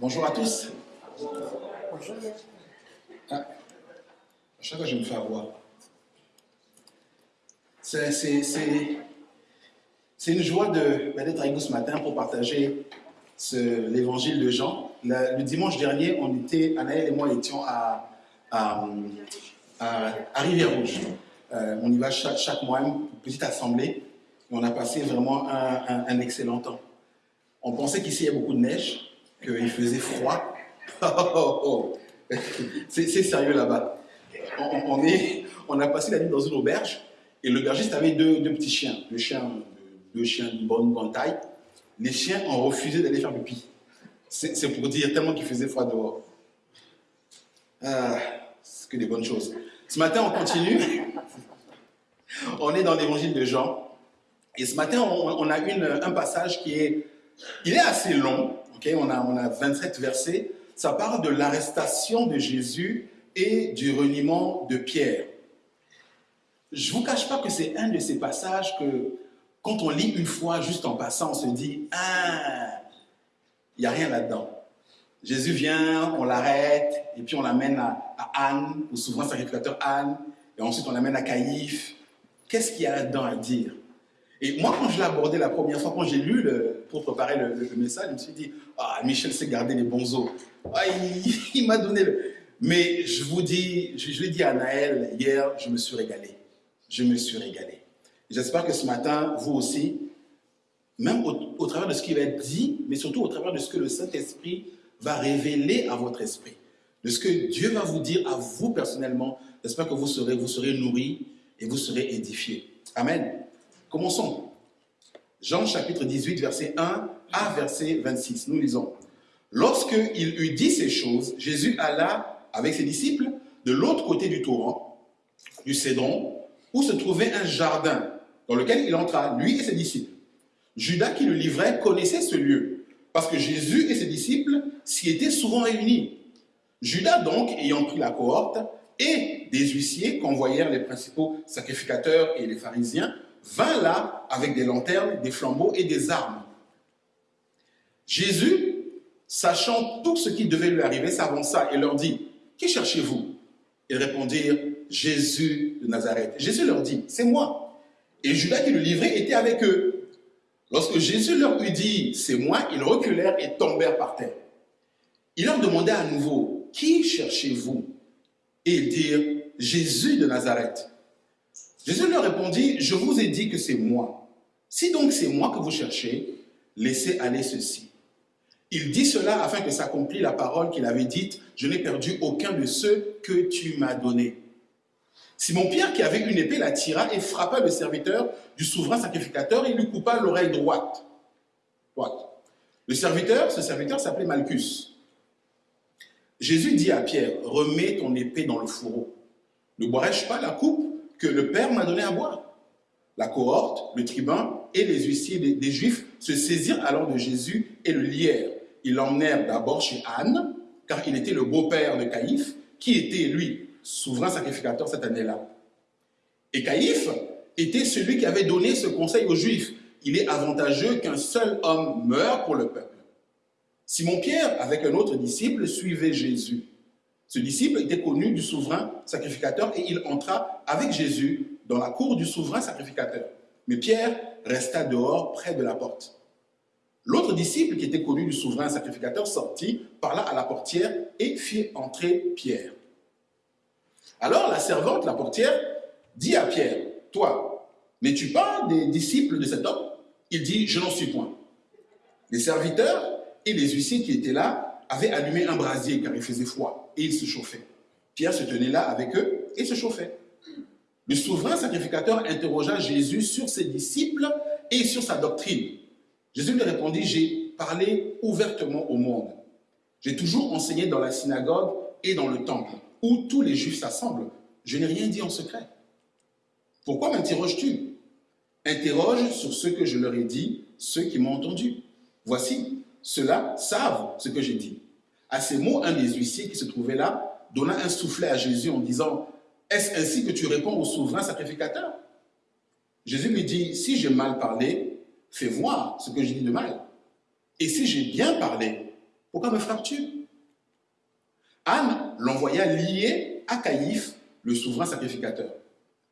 Bonjour à tous. Ah, à chaque fois, je me fais avoir. C'est une joie bah, d'être avec vous ce matin pour partager l'évangile de Jean. Le dimanche dernier, on était, Anaël et moi étions à, Rivière-Rouge. Euh, on y va chaque, mois, une petite assemblée. On a passé vraiment un, un- un excellent temps. On pensait qu'ici il y a beaucoup de neige, qu'il faisait froid. Oh. C'est sérieux là-bas. On, on- a passé la nuit dans une auberge et l'aubergiste avait deux, petits chiens, deux chiens, de bonne, taille. Les chiens ont refusé d'aller faire pipi. C'est pour dire tellement qu'il faisait froid dehors. Ah, c'est que des bonnes choses. Ce matin, on continue. On est dans l'évangile de Jean. Et ce matin, on, on a une, un passage qui est, il est assez long. On, a, on a 27 versets. Ça parle de l'arrestation de Jésus et du reniement de Pierre. Je ne vous cache pas que c'est un de ces passages que, quand on lit une fois, juste en passant, on se dit Ah, il n'y a rien là-dedans. Jésus vient, on l'arrête, et puis on l'amène à, à Anne, au souverain sacrificateur Anne, et ensuite on l'amène à Caïphe. Qu'est-ce qu'il y a là-dedans à dire? Et moi, quand je l'ai abordé la première fois, quand j'ai lu pour préparer le, message, je me suis dit Ah, Michel sait garder les bons os. Ah, il m'a donné le. Mais je vous dis, je, je l'ai dit à Naël hier, je me suis régalé. Je me suis régalé. J'espère que ce matin, vous aussi, même au, au travers de ce qui va être dit, mais surtout au travers de ce que le Saint-Esprit va révéler à votre esprit, de ce que Dieu va vous dire à vous personnellement, j'espère que vous serez, vous serez nourris et vous serez édifiés. Amen. Commençons. Jean chapitre 18, verset 1 à verset 26. Nous lisons. Lorsqu'il eut dit ces choses, Jésus alla avec ses disciples de l'autre côté du torrent, du Cédron, où se trouvait un jardin dans lequel il entra, lui et ses disciples. Judas qui le livrait connaissait ce lieu, parce que Jésus et ses disciples s'y étaient souvent réunis. Judas donc, ayant pris la cohorte, et des huissiers qu'envoyèrent les principaux sacrificateurs et les pharisiens, vint là avec des lanternes, des flambeaux et des armes. Jésus, sachant tout ce qui devait lui arriver, s'avança et leur dit, Qui cherchez-vous? Ils répondirent, Jésus de Nazareth. Jésus leur dit, C'est moi. Et Judas qui le livrait était avec eux. Lorsque Jésus leur eut dit, C'est moi, ils reculèrent et tombèrent par terre. Il leur demanda à nouveau, Qui cherchez-vous? Et ils dirent, Jésus de Nazareth. Jésus leur répondit, Je vous ai dit que c'est moi. Si donc c'est moi que vous cherchez, laissez aller ceci. Il dit cela afin que s'accomplisse la parole qu'il avait dite, Je n'ai perdu aucun de ceux que tu m'as donnés. Simon-Pierre, qui avait une épée, la tira et frappa le serviteur du souverain sacrificateur et lui coupa l'oreille droite. droite. Le serviteur, ce serviteur s'appelait Malchus. Jésus dit à Pierre, remets ton épée dans le fourreau. Ne boirai-je pas la coupe que le Père m'a donnée à boire La cohorte, le tribun et les huissiers des, des Juifs se saisirent alors de Jésus et le lièrent. Ils l'emmenèrent d'abord chez Anne, car il était le beau-père de Caïphe, qui était, lui, souverain sacrificateur cette année-là. Et Caïphe était celui qui avait donné ce conseil aux Juifs. Il est avantageux qu'un seul homme meure pour le peuple. Simon-Pierre, avec un autre disciple, suivait Jésus. Ce disciple était connu du souverain sacrificateur et il entra avec Jésus dans la cour du souverain sacrificateur. Mais Pierre resta dehors près de la porte. L'autre disciple qui était connu du souverain sacrificateur sortit, parla à la portière et fit entrer Pierre. Alors la servante, la portière, dit à Pierre, Toi, n'es-tu pas des disciples de cet homme? Il dit, Je n'en suis point. Les serviteurs et les huissiers qui étaient là avaient allumé un brasier car il faisait froid ils se chauffaient. Pierre se tenait là avec eux et se chauffait. Le souverain sacrificateur interrogea Jésus sur ses disciples et sur sa doctrine. Jésus lui répondit, j'ai parlé ouvertement au monde. J'ai toujours enseigné dans la synagogue et dans le temple, où tous les juifs s'assemblent. Je n'ai rien dit en secret. Pourquoi m'interroges-tu? Interroge sur ce que je leur ai dit, ceux qui m'ont entendu. Voici, ceux-là savent ce que j'ai dit. À ces mots, un des huissiers qui se trouvait là donna un soufflet à Jésus en disant, est-ce ainsi que tu réponds au souverain sacrificateur? Jésus lui dit, si j'ai mal parlé, fais voir ce que j'ai dit de mal. Et si j'ai bien parlé, Pourquoi me frappes-tu? Anne l'envoya lié à Caïphe, le souverain sacrificateur.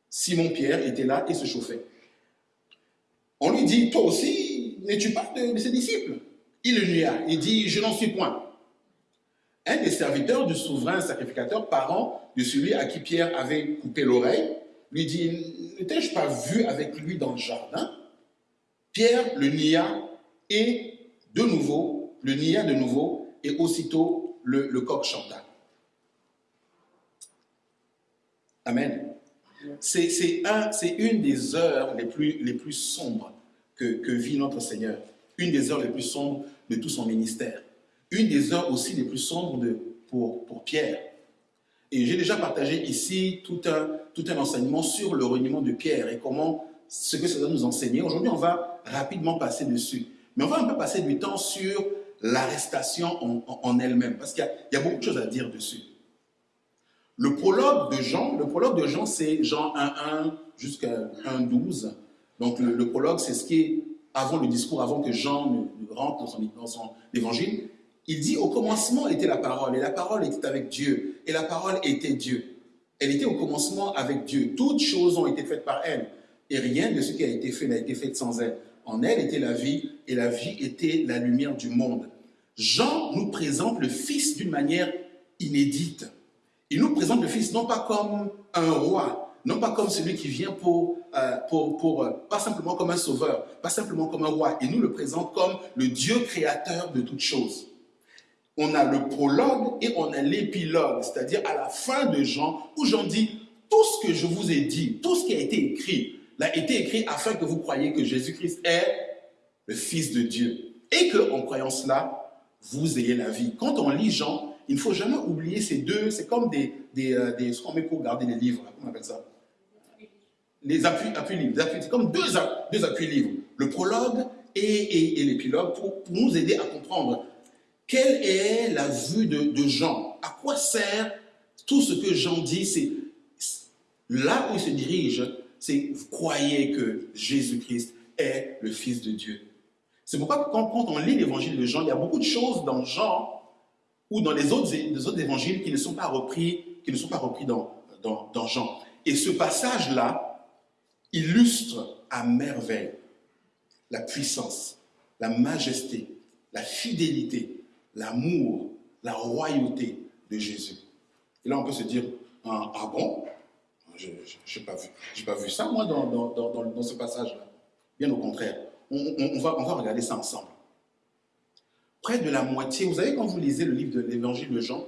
Simon-Pierre était là et se chauffait. On lui dit, toi aussi, n'es-tu pas de, ses disciples? Il le nia, il dit, je n'en suis point. Un des serviteurs du souverain sacrificateur, parent de celui à qui Pierre avait coupé l'oreille, lui dit, ne t'ai-je pas vu avec lui dans le jardin? Pierre le nia et de nouveau, le nia de nouveau, et aussitôt le, coq chanta. Amen. C'est un, une des heures les plus sombres que, vit notre Seigneur. Une des heures les plus sombres de tout son ministère. Une des heures aussi les plus sombres pour, pour Pierre. Et j'ai déjà partagé ici tout un, tout un enseignement sur le reniement de Pierre et comment ce que ça doit nous enseigner. Aujourd'hui, on va rapidement passer dessus. Mais on va un peu passer du temps sur l'arrestation en, elle-même, parce qu'il y, a beaucoup de choses à dire dessus. Le prologue de Jean, le prologue de Jean, c'est Jean 1.1 jusqu'à 1.12. Donc le, prologue, c'est ce qui est avant le discours, avant que Jean ne, rentre dans son, dans son évangile. Il dit, au commencement était la parole, et la parole était avec Dieu, et la parole était Dieu. Elle était au commencement avec Dieu. Toutes choses ont été faites par elle, et rien de ce qui a été fait n'a été fait sans elle. En elle était la vie, et la vie était la lumière du monde. Jean nous présente le Fils d'une manière inédite. Il nous présente le Fils non pas comme un roi, non pas comme celui qui vient pour, euh, pour, pour euh, pas simplement comme un sauveur, pas simplement comme un roi. Il nous le présente comme le Dieu créateur de toutes choses. On a le prologue et on a l'épilogue, c'est-à-dire à la fin de Jean, où Jean dit, tout ce que je vous ai dit, tout ce qui a été écrit, l'a été écrit afin que vous croyiez que Jésus-Christ est le Fils de Dieu. Et que, en croyant cela, vous ayez la vie. Quand on lit Jean, il ne faut jamais oublier ces deux, c'est comme des, des, euh, des, ce qu'on met pour garder les livres, comment on appelle ça? Les appuis, appuis livres, c'est comme deux, deux appuis livres, le prologue et, et, l'épilogue pour, pour, nous aider à comprendre quelle est la vue de, Jean, à quoi sert tout ce que Jean dit, c'est là où il se dirige, c'est vous croyez que Jésus-Christ est le Fils de Dieu. C'est pourquoi quand, on lit l'évangile de Jean, il y a beaucoup de choses dans Jean ou dans les autres, évangiles qui ne sont pas repris, qui ne sont pas repris dans, dans Jean. Et ce passage-là illustre à merveille la puissance, la majesté, la fidélité, l'amour, la royauté de Jésus. Et là, on peut se dire, ah, ah bon? Je n'ai pas, pas vu ça, moi, dans, dans, dans, dans ce passage-là. Bien au contraire. On, va, on regarder ça ensemble. Près de la moitié, vous savez, quand vous lisez le livre de l'évangile de Jean,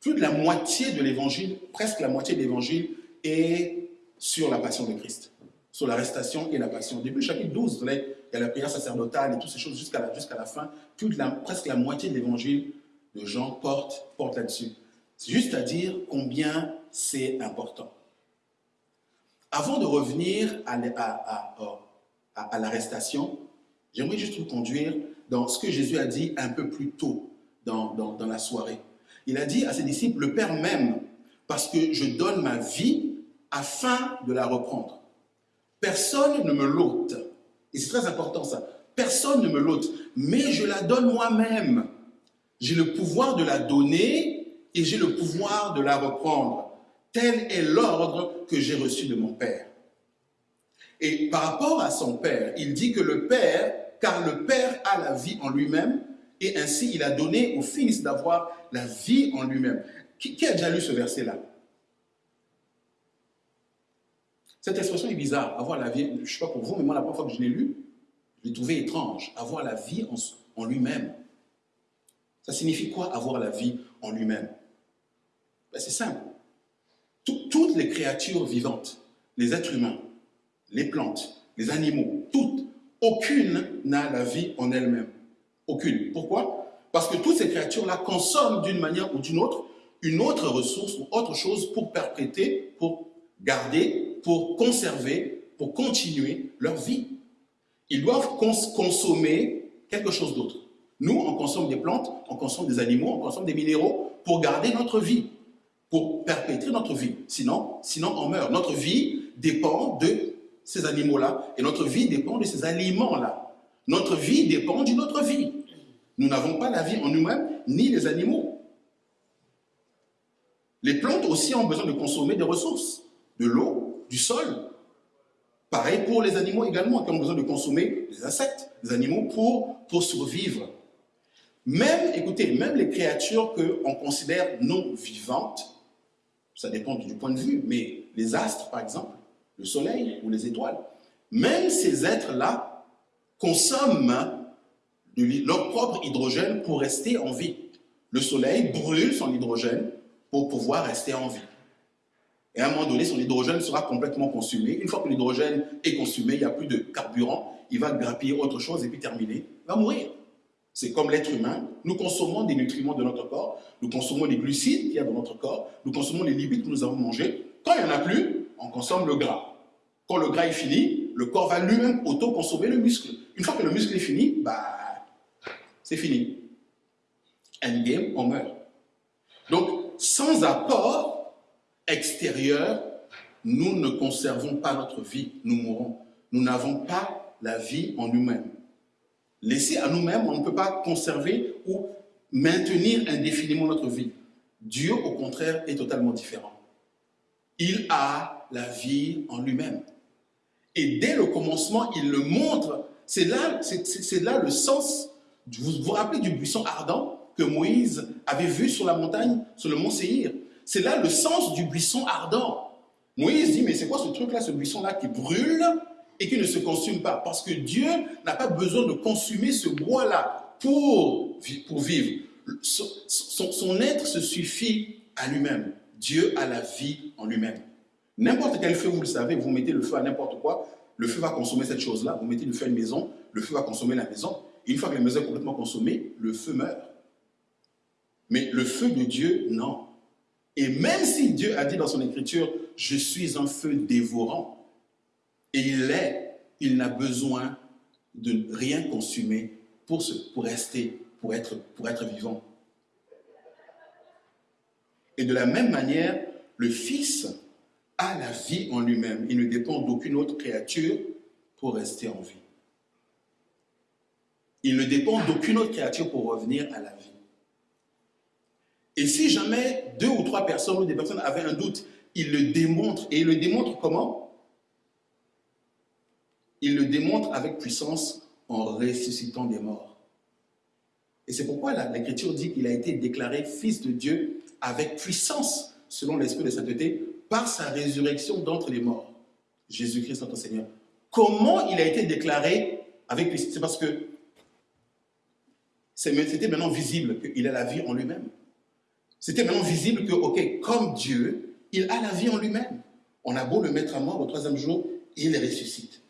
plus de la moitié de l'évangile, presque la moitié de l'évangile, est sur la passion de Christ, sur l'arrestation et la passion. Début chapitre 12, il y a la prière sacerdotale et toutes ces choses jusqu'à la, la fin. Toute la, presque la moitié de l'évangile de Jean porte, porte là-dessus. C'est juste à dire combien c'est important. Avant de revenir à, à, l'arrestation, j'aimerais juste vous conduire dans ce que Jésus a dit un peu plus tôt dans, dans, la soirée. Il a dit à ses disciples, le Père m'aime parce que je donne ma vie afin de la reprendre. Personne ne me l'ôte. Et c'est très important ça. Personne ne me l'ôte, mais je la donne moi-même. J'ai le pouvoir de la donner et j'ai le pouvoir de la reprendre. Tel est l'ordre que j'ai reçu de mon Père. Et par rapport à son Père, il dit que le Père, car le Père a la vie en lui-même, et ainsi il a donné au Fils d'avoir la vie en lui-même. Qui, a déjà lu ce verset-là? Cette expression est bizarre, avoir la vie, je ne sais pas pour vous, mais moi la première fois que je l'ai lu, je l'ai trouvé étrange, avoir la vie en, lui-même. Ça signifie quoi avoir la vie en lui-même? Ben, C'est simple toutes les créatures vivantes, les êtres humains, les plantes, les animaux, toutes, aucune n'a la vie en elle-même. Aucune. Pourquoi? Parce que toutes ces créatures-là consomment d'une manière ou d'une autre une autre ressource ou autre chose pour perpréter, pour garder, pour conserver, pour continuer leur vie. Ils doivent consommer quelque chose d'autre. Nous, on consomme des plantes, on consomme des animaux, on consomme des minéraux pour garder notre vie pour perpétrer notre vie. Sinon, sinon on meurt. Notre vie dépend de ces animaux-là et notre vie dépend de ces aliments-là. Notre vie dépend d'une autre vie. Nous n'avons pas la vie en nous-mêmes, ni les animaux. Les plantes aussi ont besoin de consommer des ressources, de l'eau, du sol. Pareil pour les animaux également, qui ont besoin de consommer des insectes, des animaux pour, pour survivre. Même, écoutez, même les créatures qu'on considère non vivantes, ça dépend du point de vue, mais les astres, par exemple, le soleil ou les étoiles, même ces êtres-là consomment leur propre hydrogène pour rester en vie. Le soleil brûle son hydrogène pour pouvoir rester en vie. Et à un moment donné, son hydrogène sera complètement consumé. Une fois que l'hydrogène est consumé, il n'y a plus de carburant, il va grappiller autre chose et puis terminer, il va mourir. C'est comme l'être humain. Nous consommons des nutriments de notre corps, nous consommons les glucides qu'il y a dans notre corps, nous consommons les lipides que nous avons mangés. Quand il n'y en a plus, on consomme le gras. Quand le gras est fini, le corps va lui-même auto-consommer le muscle. Une fois que le muscle est fini, bah, c'est fini. Endgame, on meurt. Donc, sans apport extérieur, nous ne conservons pas notre vie, nous mourrons. Nous n'avons pas la vie en nous-mêmes. Laissé à nous-mêmes, on ne peut pas conserver ou maintenir indéfiniment notre vie. Dieu, au contraire, est totalement différent. Il a la vie en lui-même. Et dès le commencement, il le montre. C'est là, c'est là le sens. Vous vous rappelez du buisson ardent que Moïse avait vu sur la montagne, sur le mont Séhir C'est là le sens du buisson ardent. Moïse dit, mais c'est quoi ce truc-là, ce buisson-là qui brûle et qui ne se consume pas? Parce que Dieu n'a pas besoin de consommer ce bois-là pour, pour vivre. Son, son, être se suffit à lui-même. Dieu a la vie en lui-même. N'importe quel feu, vous le savez, vous mettez le feu à n'importe quoi, le feu va consommer cette chose-là. Vous mettez le feu à une maison, le feu va consommer la maison. une fois que la maison est complètement consommée, le feu meurt. Mais le feu de Dieu, non. Et même si Dieu a dit dans son écriture, je suis un feu dévorant, et il est, il n'a besoin de rien consumer pour, rester, pour être vivant. Et de la même manière, le Fils a la vie en lui-même. Il ne dépend d'aucune autre créature pour rester en vie. Il ne dépend d'aucune autre créature pour revenir à la vie. Et si jamais deux ou trois personnes ou des personnes avaient un doute, il le démontre. Et il le démontre comment? Il le démontre avec puissance en ressuscitant des morts. Et c'est pourquoi l'Écriture dit qu'il a été déclaré fils de Dieu avec puissance, selon l'Esprit de sainteté, par sa résurrection d'entre les morts. Jésus-Christ, notre Seigneur. Comment il a été déclaré avec puissance? C'est parce que c'était maintenant visible qu'il a la vie en lui-même. C'était maintenant visible que, ok, comme Dieu, il a la vie en lui-même. On a beau le mettre à mort au troisième jour, il ressuscite.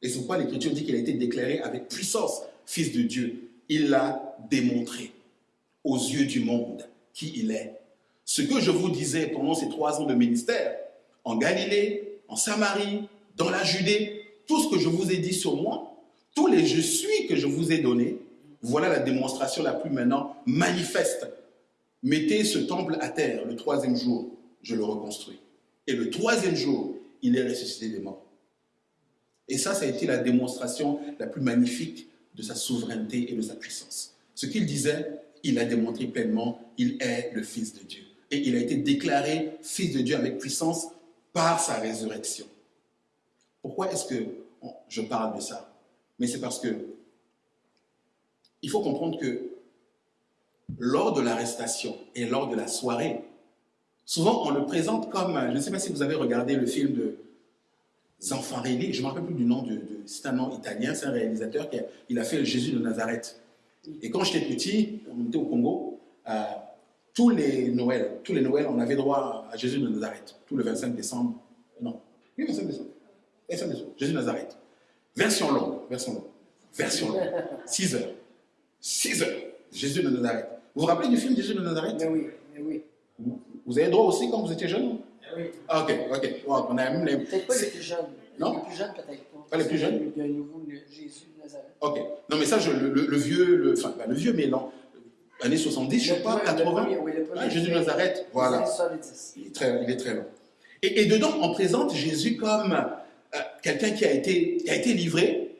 Et c'est pourquoi l'Écriture dit qu'il a été déclaré avec puissance fils de Dieu. Il l'a démontré aux yeux du monde qui il est. Ce que je vous disais pendant ces trois ans de ministère, en Galilée, en Samarie, dans la Judée, tout ce que je vous ai dit sur moi, tous les je suis que je vous ai donnés, voilà la démonstration la plus maintenant manifeste. Mettez ce temple à terre le troisième jour, je le reconstruis. Et le troisième jour, il est ressuscité des morts. Et ça, ça a été la démonstration la plus magnifique de sa souveraineté et de sa puissance. Ce qu'il disait, il a démontré pleinement, il est le Fils de Dieu. Et il a été déclaré Fils de Dieu avec puissance par sa résurrection. Pourquoi est-ce que je parle de ça? Mais c'est parce que il faut comprendre que lors de l'arrestation et lors de la soirée, souvent on le présente comme, je ne sais pas si vous avez regardé le film de Zanfarelli, je ne me rappelle plus du nom, de, c'est un nom italien, c'est un réalisateur qui a, il a fait le Jésus de Nazareth. Et quand j'étais petit, on était au Congo, euh, tous les Noëls, tous les Noëls, on avait droit à Jésus de Nazareth, tout le 25 décembre. Non, oui, 25 décembre. 25 décembre, Jésus de Nazareth. Version longue, version longue, version longue. 6 heures. 6 heures, Jésus de Nazareth. Vous vous rappelez du film Jésus de Nazareth oui, oui. Vous avez droit aussi quand vous étiez jeune? Oui. Ok, ok. on a même les... Peut-être pas les plus jeunes. Non? Les plus jeunes, peut-être pas. Pas les plus jeunes? Il y a un nouveau Jésus de Nazareth. Ok. Non, mais ça, je, le, le, vieux, le, enfin, le vieux, mais non. Années 70, je ne sais pas, 80. oui, ah, Jésus de Nazareth, voilà. Il est très, il est très long. Et, et, dedans, on présente Jésus comme euh, quelqu'un qui, a été, qui a été livré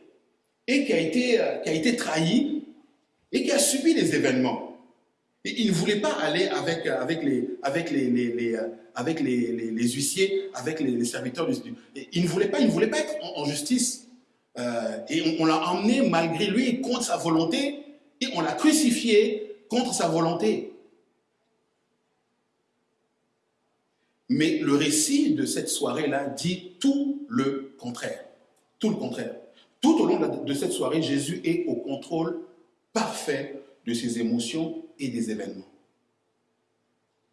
et qui a été, euh, qui a été trahi et qui a subi les événements. Il ne voulait pas aller avec, les, huissiers, avec les, serviteurs. du- Il ne voulait pas, être en, justice. Euh, et on, l'a emmené malgré lui, contre sa volonté, et on l'a crucifié contre sa volonté. Mais le récit de cette soirée-là dit tout le contraire. Tout le contraire. Tout au long de cette soirée, Jésus est au contrôle parfait de ses émotions et des événements.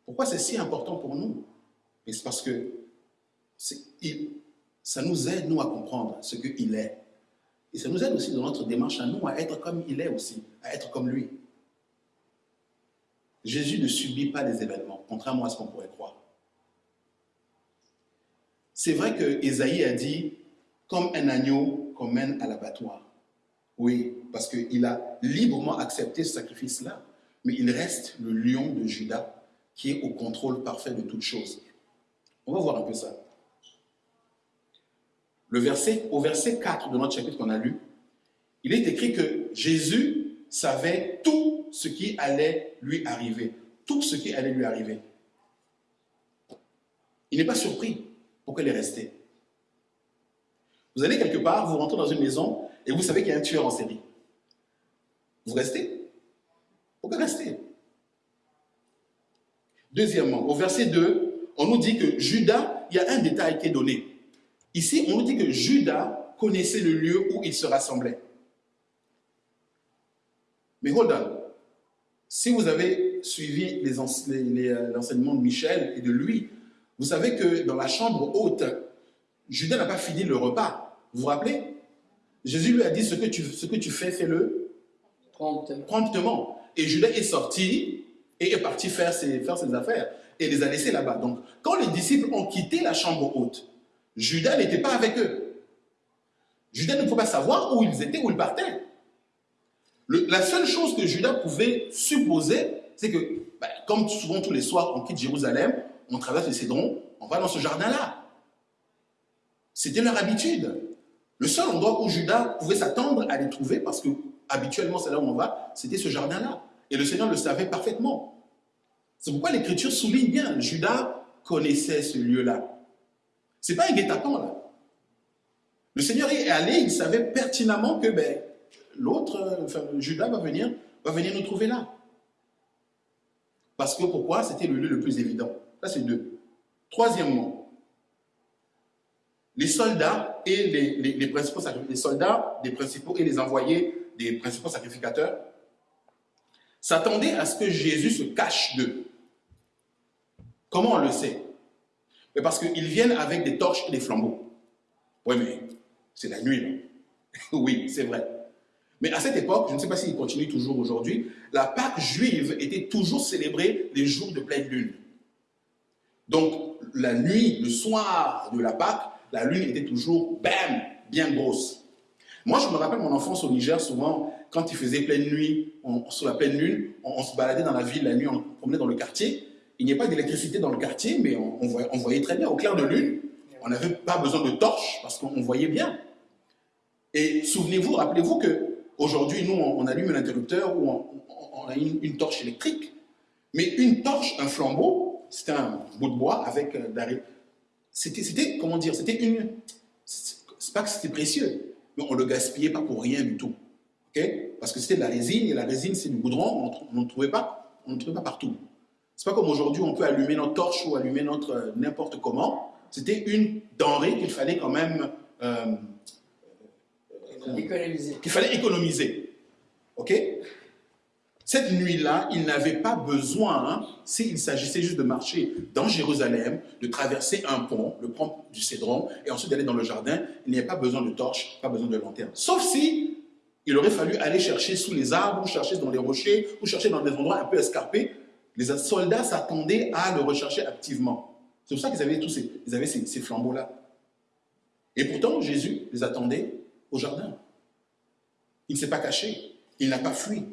Pourquoi c'est si important pour nous? C'est parce que ça nous aide, nous, à comprendre ce qu'il est. Et ça nous aide aussi dans notre démarche à nous à être comme il est aussi, à être comme lui. Jésus ne subit pas les événements, contrairement à ce qu'on pourrait croire. C'est vrai que Ésaïe a dit comme un agneau qu'on mène à l'abattoir. Oui, parce qu'il a librement accepté ce sacrifice-là, mais il reste le lion de Judas qui est au contrôle parfait de toutes choses. On va voir un peu ça. Au verset 4 de notre chapitre qu'on a lu, il est écrit que Jésus savait tout ce qui allait lui arriver. Tout ce qui allait lui arriver. Il n'est pas surpris. Pourquoi il est resté Vous allez quelque part, vous rentrez dans une maison et vous savez qu'il y a un tueur en série. Vous restez Pourquoi rester Deuxièmement, au verset 2, on nous dit que Judas, il y a un détail qui est donné. Ici, on nous dit que Judas connaissait le lieu où il se rassemblait. Mais hold on. Si vous avez suivi euh, l'enseignement de Michel et de lui, vous savez que dans la chambre haute, Judas n'a pas fini le repas. Vous vous rappelez? Jésus lui a dit ce que tu, ce que tu fais, fais-le Promptement. promptement. Et Judas est sorti et est parti faire ses, faire ses affaires et les a laissés là-bas. Donc, quand les disciples ont quitté la chambre haute, Judas n'était pas avec eux. Judas ne pouvait pas savoir où ils étaient, où ils partaient. La seule chose que Judas pouvait supposer, c'est que, ben, comme souvent tous les soirs, on quitte Jérusalem, on traverse le Cédron, on va dans ce jardin-là. C'était leur habitude. Le seul endroit où Judas pouvait s'attendre à les trouver, parce que habituellement c'est là où on va, c'était ce jardin-là. Et le Seigneur le savait parfaitement. C'est pourquoi l'Écriture souligne bien, Judas connaissait ce lieu-là. C'est pas un guet-apens là. Le Seigneur est allé, il savait pertinemment que ben, l'autre, euh, enfin, Judas va venir, va venir nous trouver là. Parce que pourquoi? C'était le lieu le plus évident. Ça c'est deux. Troisièmement, les soldats et les, les- les principaux les soldats, des principaux et les envoyés des principaux sacrificateurs s'attendaient à ce que Jésus se cache d'eux. Comment on le sait? Mais Parce qu'ils viennent avec des torches et des flambeaux. Oui, mais c'est la nuit. là. oui, c'est vrai. Mais à cette époque, je ne sais pas s'il continue toujours aujourd'hui, la Pâque juive était toujours célébrée les jours de pleine lune. Donc, la nuit, le soir de la Pâque, la lune était toujours, bien grosse. Moi, je me rappelle mon enfance au Niger, souvent, quand il faisait pleine nuit, on- sur la pleine lune, on, se baladait dans la ville la nuit, on promenait dans le quartier. Il n'y a pas d'électricité dans le quartier, mais on, voyait, très bien au clair de lune. On n'avait pas besoin de torches parce qu'on voyait bien. Et souvenez-vous, rappelez-vous que aujourd'hui, nous, on, allume un interrupteur ou on, a une, torche électrique. Mais une torche, un flambeau, c'était un bout de bois avec euh. C'était, comment dire, c'était une. C'est pas que c'était précieux, mais on le gaspillait pas pour rien du tout. ok? Parce que c'était de la résine, et la résine, c'est du goudron, on n'en trouvait pas, on ne trouvait pas partout. C'est pas comme aujourd'hui, on peut allumer notre torche ou allumer notre euh, n'importe comment. C'était une denrée qu'il fallait quand même. euh, Économiser. qu'il fallait économiser. OK? Cette nuit-là, il n'avait pas besoin, hein, s'il s'agissait juste de marcher dans Jérusalem, de traverser un pont, le pont du Cédron, et ensuite d'aller dans le jardin, il n'y avait pas besoin de torche, pas besoin de lanterne. Sauf si il aurait fallu aller chercher sous les arbres, ou chercher dans les rochers, ou chercher dans des endroits un peu escarpés. Les soldats s'attendaient à le rechercher activement. C'est pour ça qu'ils avaient tous ces- ces flambeaux-là. Et pourtant, Jésus les attendait au jardin. Il ne s'est pas caché. Il n'a pas fui.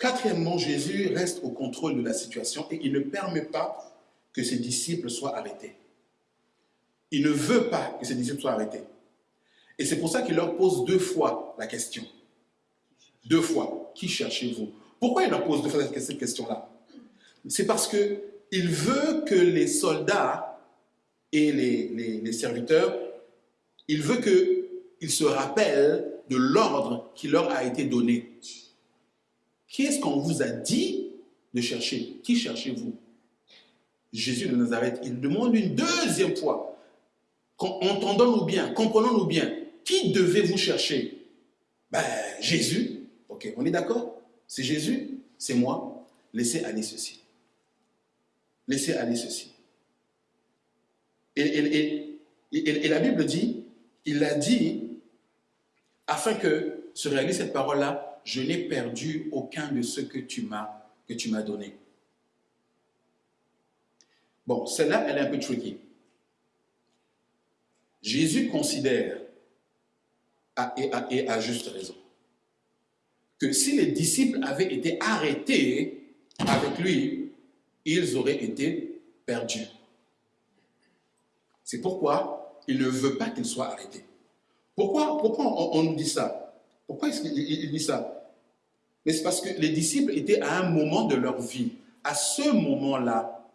Quatrièmement, Jésus reste au contrôle de la situation et il ne permet pas que ses disciples soient arrêtés. Il ne veut pas que ses disciples soient arrêtés. Et c'est pour ça qu'il leur pose deux fois la question. Deux fois. Qui cherchez-vous? Pourquoi il leur pose deux fois cette question-là? C'est parce que il veut que les soldats et les- les serviteurs, il veut qu'ils se rappellent de l'ordre qui leur a été donné. Qui est-ce qu'on vous a dit de chercher? Qui cherchez-vous? Jésus de Nazareth. Il demande une deuxième fois. Entendons-nous bien, comprenons-nous bien. Qui devez-vous chercher? Ben, Jésus. Ok, on est d'accord? C'est Jésus, c'est moi. Laissez aller ceci. Laissez aller ceci. Et, et- la Bible dit, il a dit, afin que se réalise cette parole-là, je n'ai perdu aucun de ceux que tu m'as que tu m'as donné. Bon, celle-là, elle est un peu tricky. Jésus considère, et, à, juste raison, que si les disciples avaient été arrêtés avec lui, ils auraient été perdus. C'est pourquoi il ne veut pas qu'ils soient arrêtés. Pourquoi, pourquoi on nous dit ça? Pourquoi est-ce qu'il il- il dit ça? Mais c'est parce que les disciples étaient à un moment de leur vie. À ce moment-là,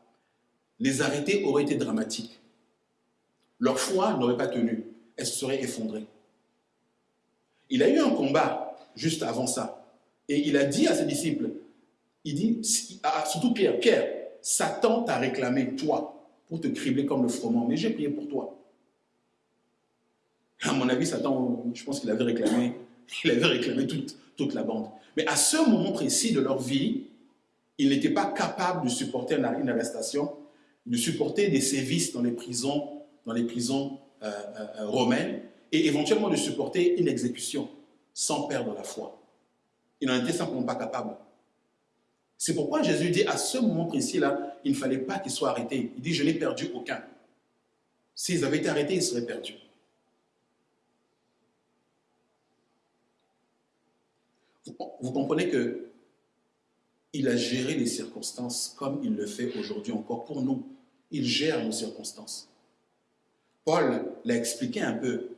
les arrêtés auraient été dramatiques. Leur foi n'aurait pas tenu. Elle se serait effondrée. Il a eu un combat juste avant ça. Et il a dit à ses disciples, il dit, si- à- surtout Pierre, Pierre, Satan t'a réclamé, toi, pour te cribler comme le froment, mais j'ai prié pour toi. À mon avis, Satan, je pense qu'il avait réclamé, il avait réclamé toute, toute la bande. Mais à ce moment précis de leur vie, ils n'étaient pas capables de supporter une arrestation, de supporter des sévices dans les prisons, dans les prisons euh, euh, euh, romaines, et éventuellement de supporter une exécution sans perdre la foi. Ils n'en étaient simplement pas capables. C'est pourquoi Jésus dit à ce moment précis-là, il ne fallait pas qu'ils soient arrêtés. Il dit, je n'ai perdu aucun. S'ils avaient été arrêtés, ils seraient perdus. Vous, comprenez que il a géré les circonstances comme il le fait aujourd'hui encore pour nous. Il gère nos circonstances. Paul l'a expliqué un peu.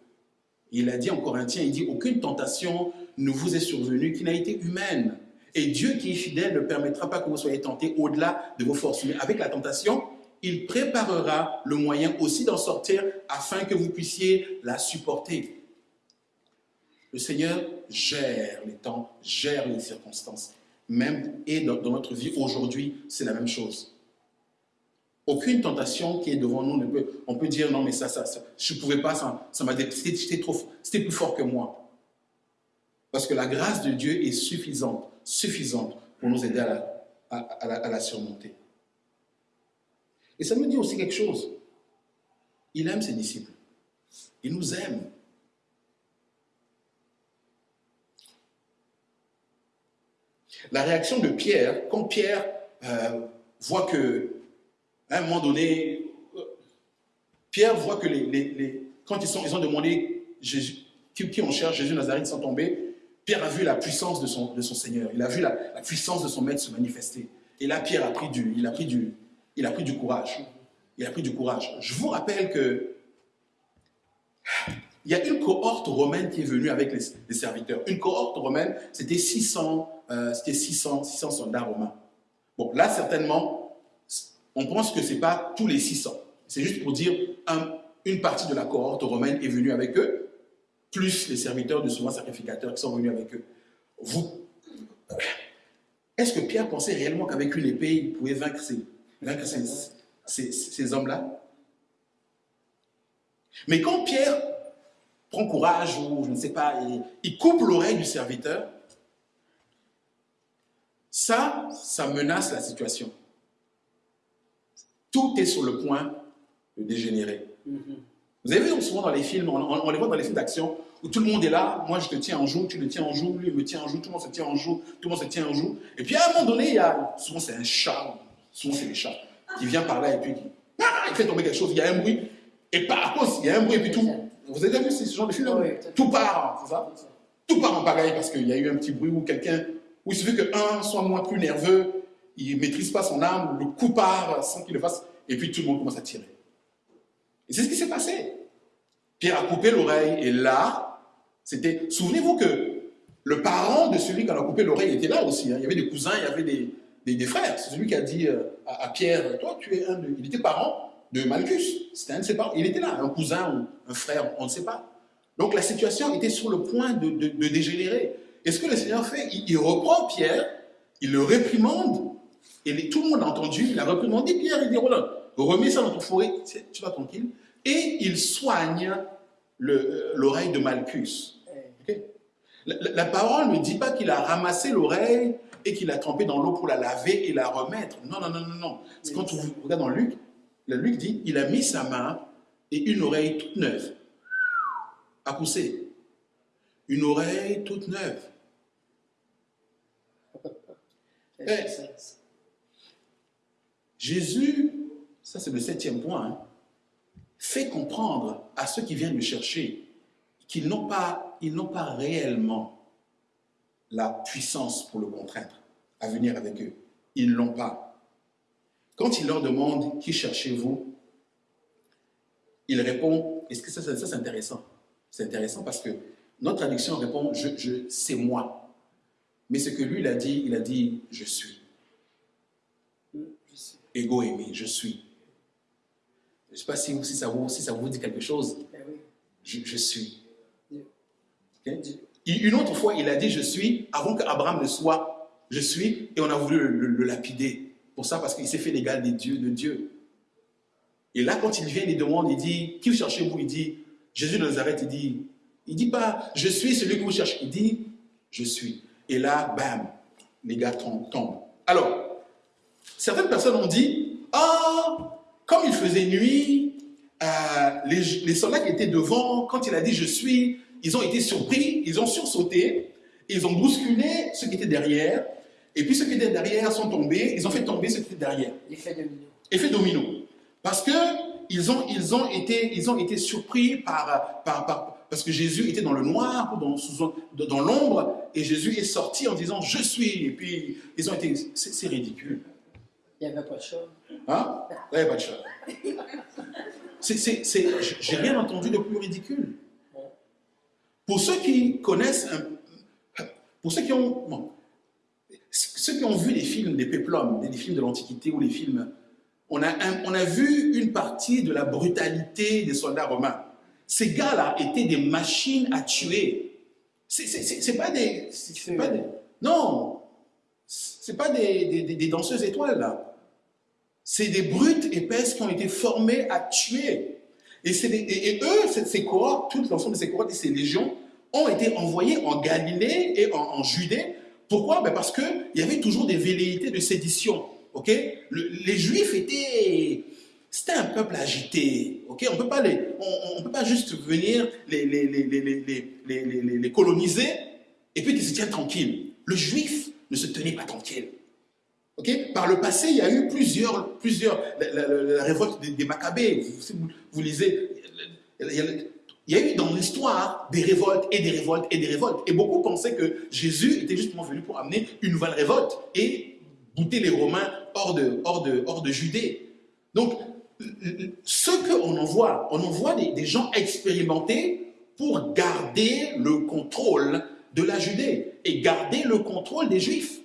Il a dit en Corinthiens, il dit, aucune tentation ne vous est survenue qui n'a été humaine. Et Dieu qui est fidèle ne permettra pas que vous soyez tentés au-delà de vos forces. Mais avec la tentation, il préparera le moyen aussi d'en sortir afin que vous puissiez la supporter. Le Seigneur gère les temps, gère les circonstances. Même et dans, notre vie aujourd'hui, c'est la même chose. Aucune tentation qui est devant nous ne peut. On peut dire non, mais ça, ça, ça je ne pouvais pas, ça, ça m'a c'était trop, c'était plus fort que moi. Parce que la grâce de Dieu est suffisante, suffisante pour nous aider à la, à- à la- à la surmonter. Et ça me dit aussi quelque chose. Il aime ses disciples. Il nous aime. La réaction de Pierre, quand Pierre euh, voit que, à un moment donné, euh, Pierre voit que les, quand ils, sont, ils ont demandé qui, qui on cherche, Jésus Nazareth sans tomber, Pierre a vu la puissance de son, de son Seigneur, il a vu la, la puissance de son maître se manifester. Et là, Pierre a pris du, il a pris du, il a pris du courage. Il a pris du courage. Je vous rappelle que il y a une cohorte romaine qui est venue avec les, serviteurs. Une cohorte romaine, c'était 600, euh, c'était 600, 600 soldats romains. Bon, là, certainement, on pense que ce n'est pas tous les 600. C'est juste pour dire un- une partie de la cohorte romaine est venue avec eux, plus les serviteurs de souvent sacrificateurs qui sont venus avec eux. Vous, est-ce que Pierre pensait réellement qu'avec une épée, il pouvait vaincre ces hommes-là? Mais quand Pierre prend courage ou je ne sais pas, il, il coupe l'oreille du serviteur, ça, ça menace la situation. Tout est sur le point de dégénérer. Vous avez vu souvent dans les films, on, on- on les voit dans les films d'action, où tout le monde est là, moi je te tiens en joue, tu le tiens en joue, lui il me tient en joue, tout le monde se tient en joue, tout le monde se tient en joue. Et puis à un moment donné, il y a, souvent c'est un chat, souvent c'est les chats, qui vient par là et puis qui ah, il fait tomber quelque chose, il y a un bruit, et par cause, il y a un bruit et puis tout. Vous avez déjà vu ce genre de film Oui, Tout part, c'est ça? Tout part en pagaille parce qu'il y a eu un petit bruit où quelqu'un, où il suffit qu'un soit moins plus nerveux, il ne maîtrise pas son arme, le coup part sans qu'il le fasse, et puis tout le monde commence à tirer. Et c'est ce qui s'est passé. Pierre a coupé l'oreille et là, c'était. Souvenez-vous que le parent de celui qui a coupé l'oreille était là aussi. hein. Il y avait des cousins, il y avait des, des- des frères. C'est celui qui a dit euh, à, à Pierre Toi, tu es un de. Il était parent de Malchus. C'était un de ses parents. Il était là, un cousin ou un frère, on ne sait pas. Donc la situation était sur le point de, de- de dégénérer. Et ce que le Seigneur fait, il, il reprend Pierre, il le réprimande, et les- tout le monde a entendu, il a réprimandé Pierre, il dit Roland, remets ça dans ton fourré, tu vas tranquille. Et il soigne euh, l'oreille de Malchus. Ok la, la- la parole ne dit pas qu'il a ramassé l'oreille et qu'il a trempé dans l'eau pour la laver et la remettre. Non, non, non, non, non. C'est quand on regarde dans Luc, le Luc dit, il a mis sa main et une oreille toute neuve a poussé. Une oreille toute neuve. Jésus, ça c'est le septième point, hein, fait comprendre à ceux qui viennent le chercher qu'ils n'ont pas, ils pas réellement la puissance pour le contraindre à venir avec eux. Ils ne l'ont pas. Quand il leur demande qui cherchez-vous, il répond, est-ce que ça, ça, ça, c'est intéressant? C'est intéressant parce que notre traduction répond, je, je, c'est moi. Mais ce que lui, il a dit, il a dit, je suis. Ego aimé, je suis. Je ne sais pas si, si, ça vous, si ça vous dit quelque chose. Eh. Je, je suis. Une autre fois, il a dit je suis avant qu'Abraham ne soit je suis et on a voulu le, le- le lapider. Pour ça, parce qu'il s'est fait l'égal des dieux de Dieu. Et là, quand il vient, il demande, il dit Qui cherchez-vous Il dit Jésus de Nazareth, il dit Il dit pas Je suis celui que vous cherchez. Il dit Je suis. Et là, bam, les gars tombent. Alors, certaines personnes ont dit Ah, comme il faisait nuit, euh, les soldats qui étaient devant, quand il a dit je suis, ils ont été surpris, ils ont sursauté, ils ont bousculé ceux qui étaient derrière, et puis ceux qui étaient derrière sont tombés, ils ont fait tomber ceux qui étaient derrière. L'effet domino. Effet domino. Parce que ils ont, ils ont, été, ils ont été surpris par, par, par- parce que Jésus était dans le noir, ou dans, dans l'ombre, et Jésus est sorti en disant je suis, et puis ils ont été, c'est ridicule. Il n'y avait pas de chat. Hein? Ouais, pas de chat. J'ai rien entendu de plus ridicule. Pour ceux qui connaissent, un- pour ceux qui ont, bon, ceux qui ont vu les films des péplums, des films de l'Antiquité ou les films, on a, on a vu une partie de la brutalité des soldats romains. Ces gars-là étaient des machines à tuer. C'est- pas des, c'est- pas des, non, c'est pas des, des- danseuses étoiles là. C'est des brutes épaisses qui ont été formées à tuer. Et, des- et- eux, ces, cohortes, tout l'ensemble de ces cohortes et ces légions ont été envoyés en Galilée et en Judée. Pourquoi? Ben Parce qu'il y avait toujours des velléités de sédition. les Juifs étaient... C'était un peuple agité. on on peut pas juste venir les, les, les, les, coloniser et puis qu'ils se tiennent tranquilles. Le Juif ne se tenait pas tranquille. Ok? Par le passé, il y a eu plusieurs, plusieurs la, révolte des, des Maccabées. Vous, lisez, il y a eu dans l'histoire des révoltes et des révoltes et des révoltes. Et beaucoup pensaient que Jésus était justement venu pour amener une nouvelle révolte et bouter les Romains hors de, hors de, hors de Judée. Donc, ce qu'on envoie, on envoie des, des gens expérimentés pour garder le contrôle de la Judée et garder le contrôle des Juifs.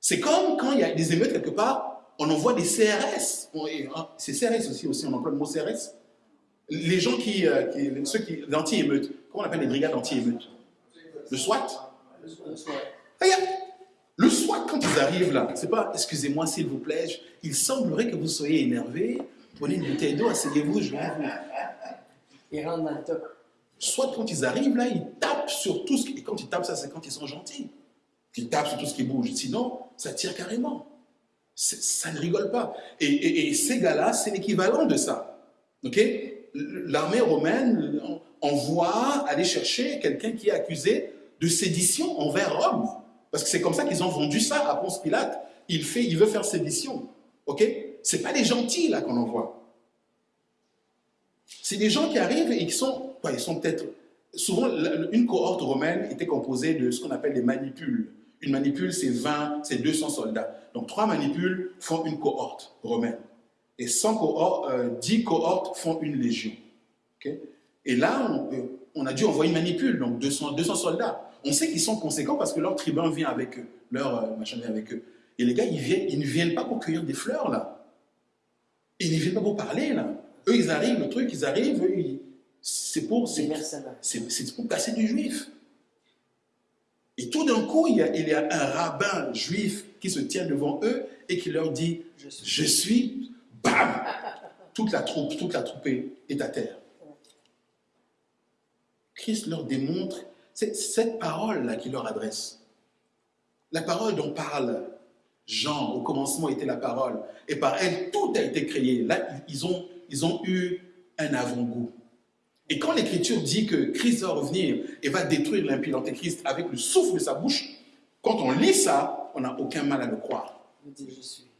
C'est comme quand il y a des émeutes quelque part, on envoie des CRS. Hein, C'est CRS aussi, aussi, on emploie le mot CRS. Les gens qui, euh, qui ceux qui, l'anti-émeute, comment on appelle les brigades anti-émeute Le SWAT? Regarde, le SWAT, quand ils arrivent là, c'est pas, excusez-moi s'il vous plaît, je- il semblerait que vous soyez énervé, prenez une bouteille d'eau, asseyez-vous, je vais vous... Il rentre dans le top. Soit quand ils arrivent là, ils tapent sur tout ce qui... Et quand ils tapent, ça c'est quand ils sont gentils. Ils tapent sur tout ce qui bouge. Sinon, ça tire carrément. Ça ne rigole pas. Et, et- et ces gars-là, c'est l'équivalent de ça. Ok? L'armée romaine envoie aller chercher quelqu'un qui est accusé de sédition envers Rome. Parce que c'est comme ça qu'ils ont vendu ça à Ponce Pilate. Il, fait, il veut faire sédition. Ok? C'est pas des gentils là qu'on envoie. C'est des gens qui arrivent et qui sont, ouais, ils sont peut-être, souvent une cohorte romaine était composée de ce qu'on appelle des manipules. Une manipule, c'est 20, c'est 200 soldats. Donc trois manipules font une cohorte romaine. Et 100 cohortes, euh, 10 cohortes font une légion. Et là, on, on a dû envoyer une manipule, donc 200, 200 soldats. On sait qu'ils sont conséquents parce que leur tribun vient avec eux, leur euh, machin vient avec eux. Et les gars, ils, viennent, ils ne viennent pas pour cueillir des fleurs, là. Ils ne viennent pas pour parler, là. Eux, ils arrivent, le truc, ils arrivent, eux, c'est pour, pour casser du juif. Et tout d'un coup, il y, a, il y a un rabbin juif qui se tient devant eux et qui leur dit Je suis. Bam Toute la troupe, toute la troupe est à terre. Christ leur démontre c'est cette parole-là qu'il leur adresse. La parole dont parle Jean, au commencement était la parole, et par elle, tout a été créé. Là, ils ont, eu un avant-goût. Et quand l'Écriture dit que Christ va revenir et va détruire l'impie l'antéchrist avec le souffle de sa bouche, quand on lit ça, on n'a aucun mal à le croire. Je suis.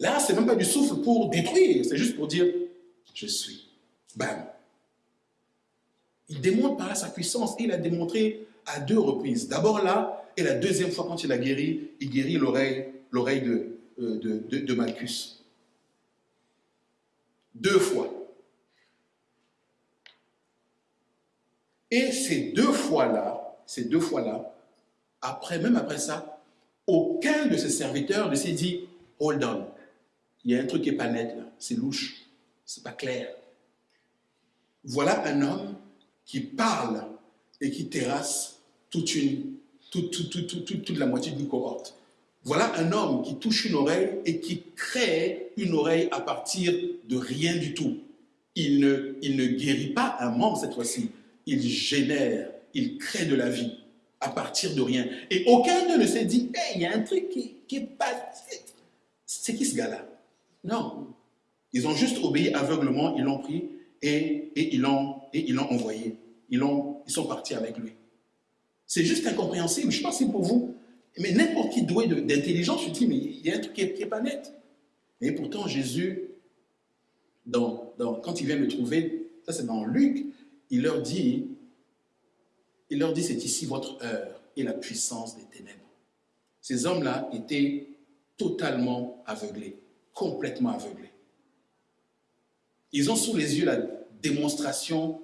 Là, c'est même pas du souffle pour détruire, c'est juste pour dire je suis. Bam. Il démontre par là sa puissance et il a démontré à deux reprises. D'abord là, et la deuxième fois quand il a guéri, il guérit l'oreille, euh, de, de Malchus. Deux fois. Et ces deux fois-là, ces deux fois-là, après, même après ça, aucun de ses serviteurs ne s'est dit Hold on, il y a un truc qui n'est pas net là, c'est louche, c'est pas clair. Voilà un homme qui parle et qui terrasse toute, la moitié d'une cohorte. Voilà un homme qui touche une oreille et qui crée une oreille à partir de rien du tout. Il ne, il ne guérit pas un membre cette fois-ci, il génère, il crée de la vie à partir de rien. Et aucun d'eux ne s'est dit, Hey, il y a un truc qui, qui est pas... C'est qui ce gars-là? Non. Ils ont juste obéi aveuglement, ils l'ont pris et, ils l'ont envoyé. Ils, sont partis avec lui. C'est juste incompréhensible. Je ne sais pas si pour vous, mais n'importe qui doué d'intelligence, je dis, mais il y a un truc qui n'est pas net. Et pourtant, Jésus, quand il vient le trouver, ça c'est dans Luc, il leur dit, il leur dit, c'est ici votre heure et la puissance des ténèbres. Ces hommes-là étaient totalement aveuglés, complètement aveuglés. Ils ont sous les yeux la démonstration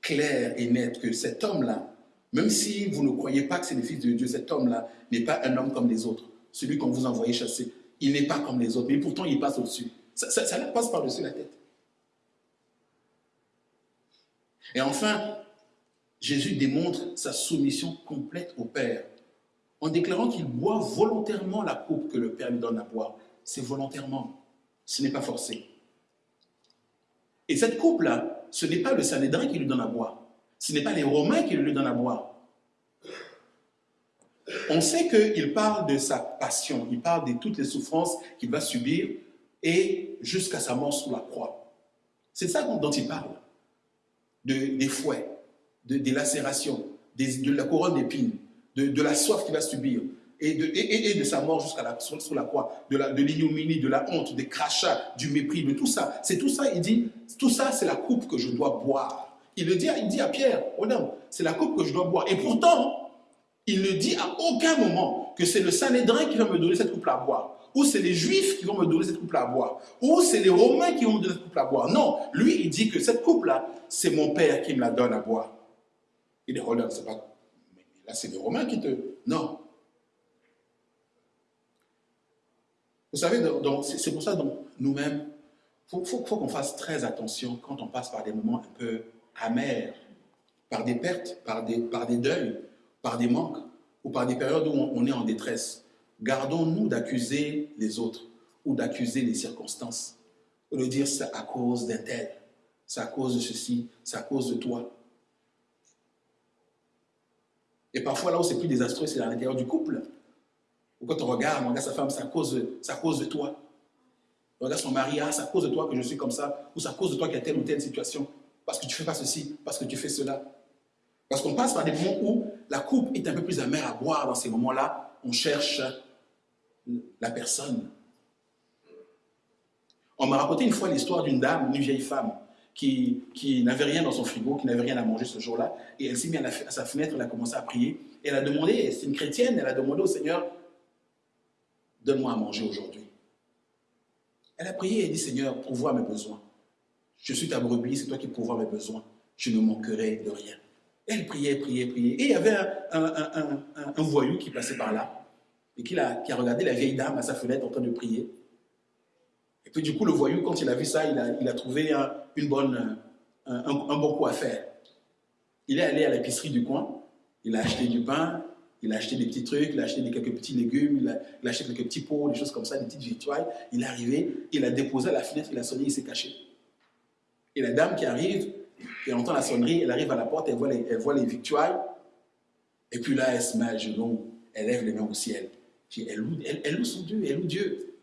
claire et nette que cet homme-là, même si vous ne croyez pas que c'est le Fils de Dieu, cet homme-là n'est pas un homme comme les autres. Celui qu'on vous envoyait chasser, il n'est pas comme les autres, mais pourtant il passe au-dessus. Ça, ça, ça passe par-dessus la tête. Et enfin, Jésus démontre sa soumission complète au Père en déclarant qu'il boit volontairement la coupe que le Père lui donne à boire. C'est volontairement, ce n'est pas forcé. Et cette coupe-là, ce n'est pas le Sanhédrin qui lui donne à boire. Ce n'est pas les Romains qui lui donnent à boire. On sait qu'il parle de sa passion, il parle de toutes les souffrances qu'il va subir et jusqu'à sa mort sous la croix. C'est ça dont il parle. De- des fouets, de- des lacérations, de la couronne d'épines, de la soif qu'il va subir et de, sa mort jusqu'à la, sur, la croix, de l'ignominie, de, la honte, des crachats, du mépris, de tout ça. C'est tout ça, il dit, tout ça, c'est la coupe que je dois boire. Il le dit, il dit à Pierre, oh non, c'est la coupe que je dois boire. Et pourtant, il ne dit à aucun moment que c'est le Sanhédrin qui va me donner cette coupe-là à boire, ou c'est les Juifs qui vont me donner cette coupe-là à boire, ou c'est les Romains qui vont me donner cette coupe-là à boire. Non, lui, il dit que cette coupe-là, c'est mon Père qui me la donne à boire. Il dit, regarde, c'est pas... Là, c'est les Romains qui te... Non. Vous savez, c'est pour ça que nous-mêmes, il faut, qu'on fasse très attention quand on passe par des moments un peu amers, par des pertes, par des, par des deuils, par des manques, ou par des périodes où on, on est en détresse. Gardons-nous d'accuser les autres ou d'accuser les circonstances, ou de dire c'est à cause d'un tel, c'est à cause de ceci, c'est à cause de toi. Et parfois, là où c'est plus désastreux, c'est à l'intérieur du couple. Quand on regarde, on regarde sa femme, c'est à cause à cause de toi? On regarde son mari, ah, c'est à cause de toi que je suis comme ça, ou c'est à cause de toi qu'il y a telle ou telle situation, parce que tu fais pas ceci, parce que tu fais cela. Parce qu'on passe par des moments où la coupe est un peu plus amère à boire. Dans ces moments-là, on cherche la personne. On m'a raconté une fois l'histoire d'une dame, une vieille femme, qui, qui n'avait rien dans son frigo, qui n'avait rien à manger ce jour-là, et elle s'est mise à, à sa fenêtre, elle a commencé à prier, et elle a demandé, c'est une chrétienne, elle a demandé au Seigneur, donne-moi à manger aujourd'hui. Elle a prié et dit, Seigneur, pourvois mes besoins. Je suis ta brebis, c'est toi qui pourvois mes besoins. je ne manquerai de rien. Elle priait, priait, priait. Et il y avait un, un- un- voyou qui passait par là et qui a, regardé la vieille dame à sa fenêtre en train de prier. Et puis du coup, le voyou, quand il a vu ça, il a, il a trouvé un, une bonne, un bon coup à faire. Il est allé à l'épicerie du coin, il a acheté du pain, il a acheté des petits trucs, il a acheté quelques petits légumes, il a, acheté quelques petits pots, des choses comme ça, des petites victuailles. Il est arrivé, il a déposé à la fenêtre, il a sonné, il s'est caché. Et la dame qui arrive, qui entend la sonnerie, elle arrive à la porte, elle voit les, elle voit les victuailles. Et puis là, elle se met à genoux, elle lève les mains au ciel. Elle loue, elle, loue son Dieu, elle loue Dieu.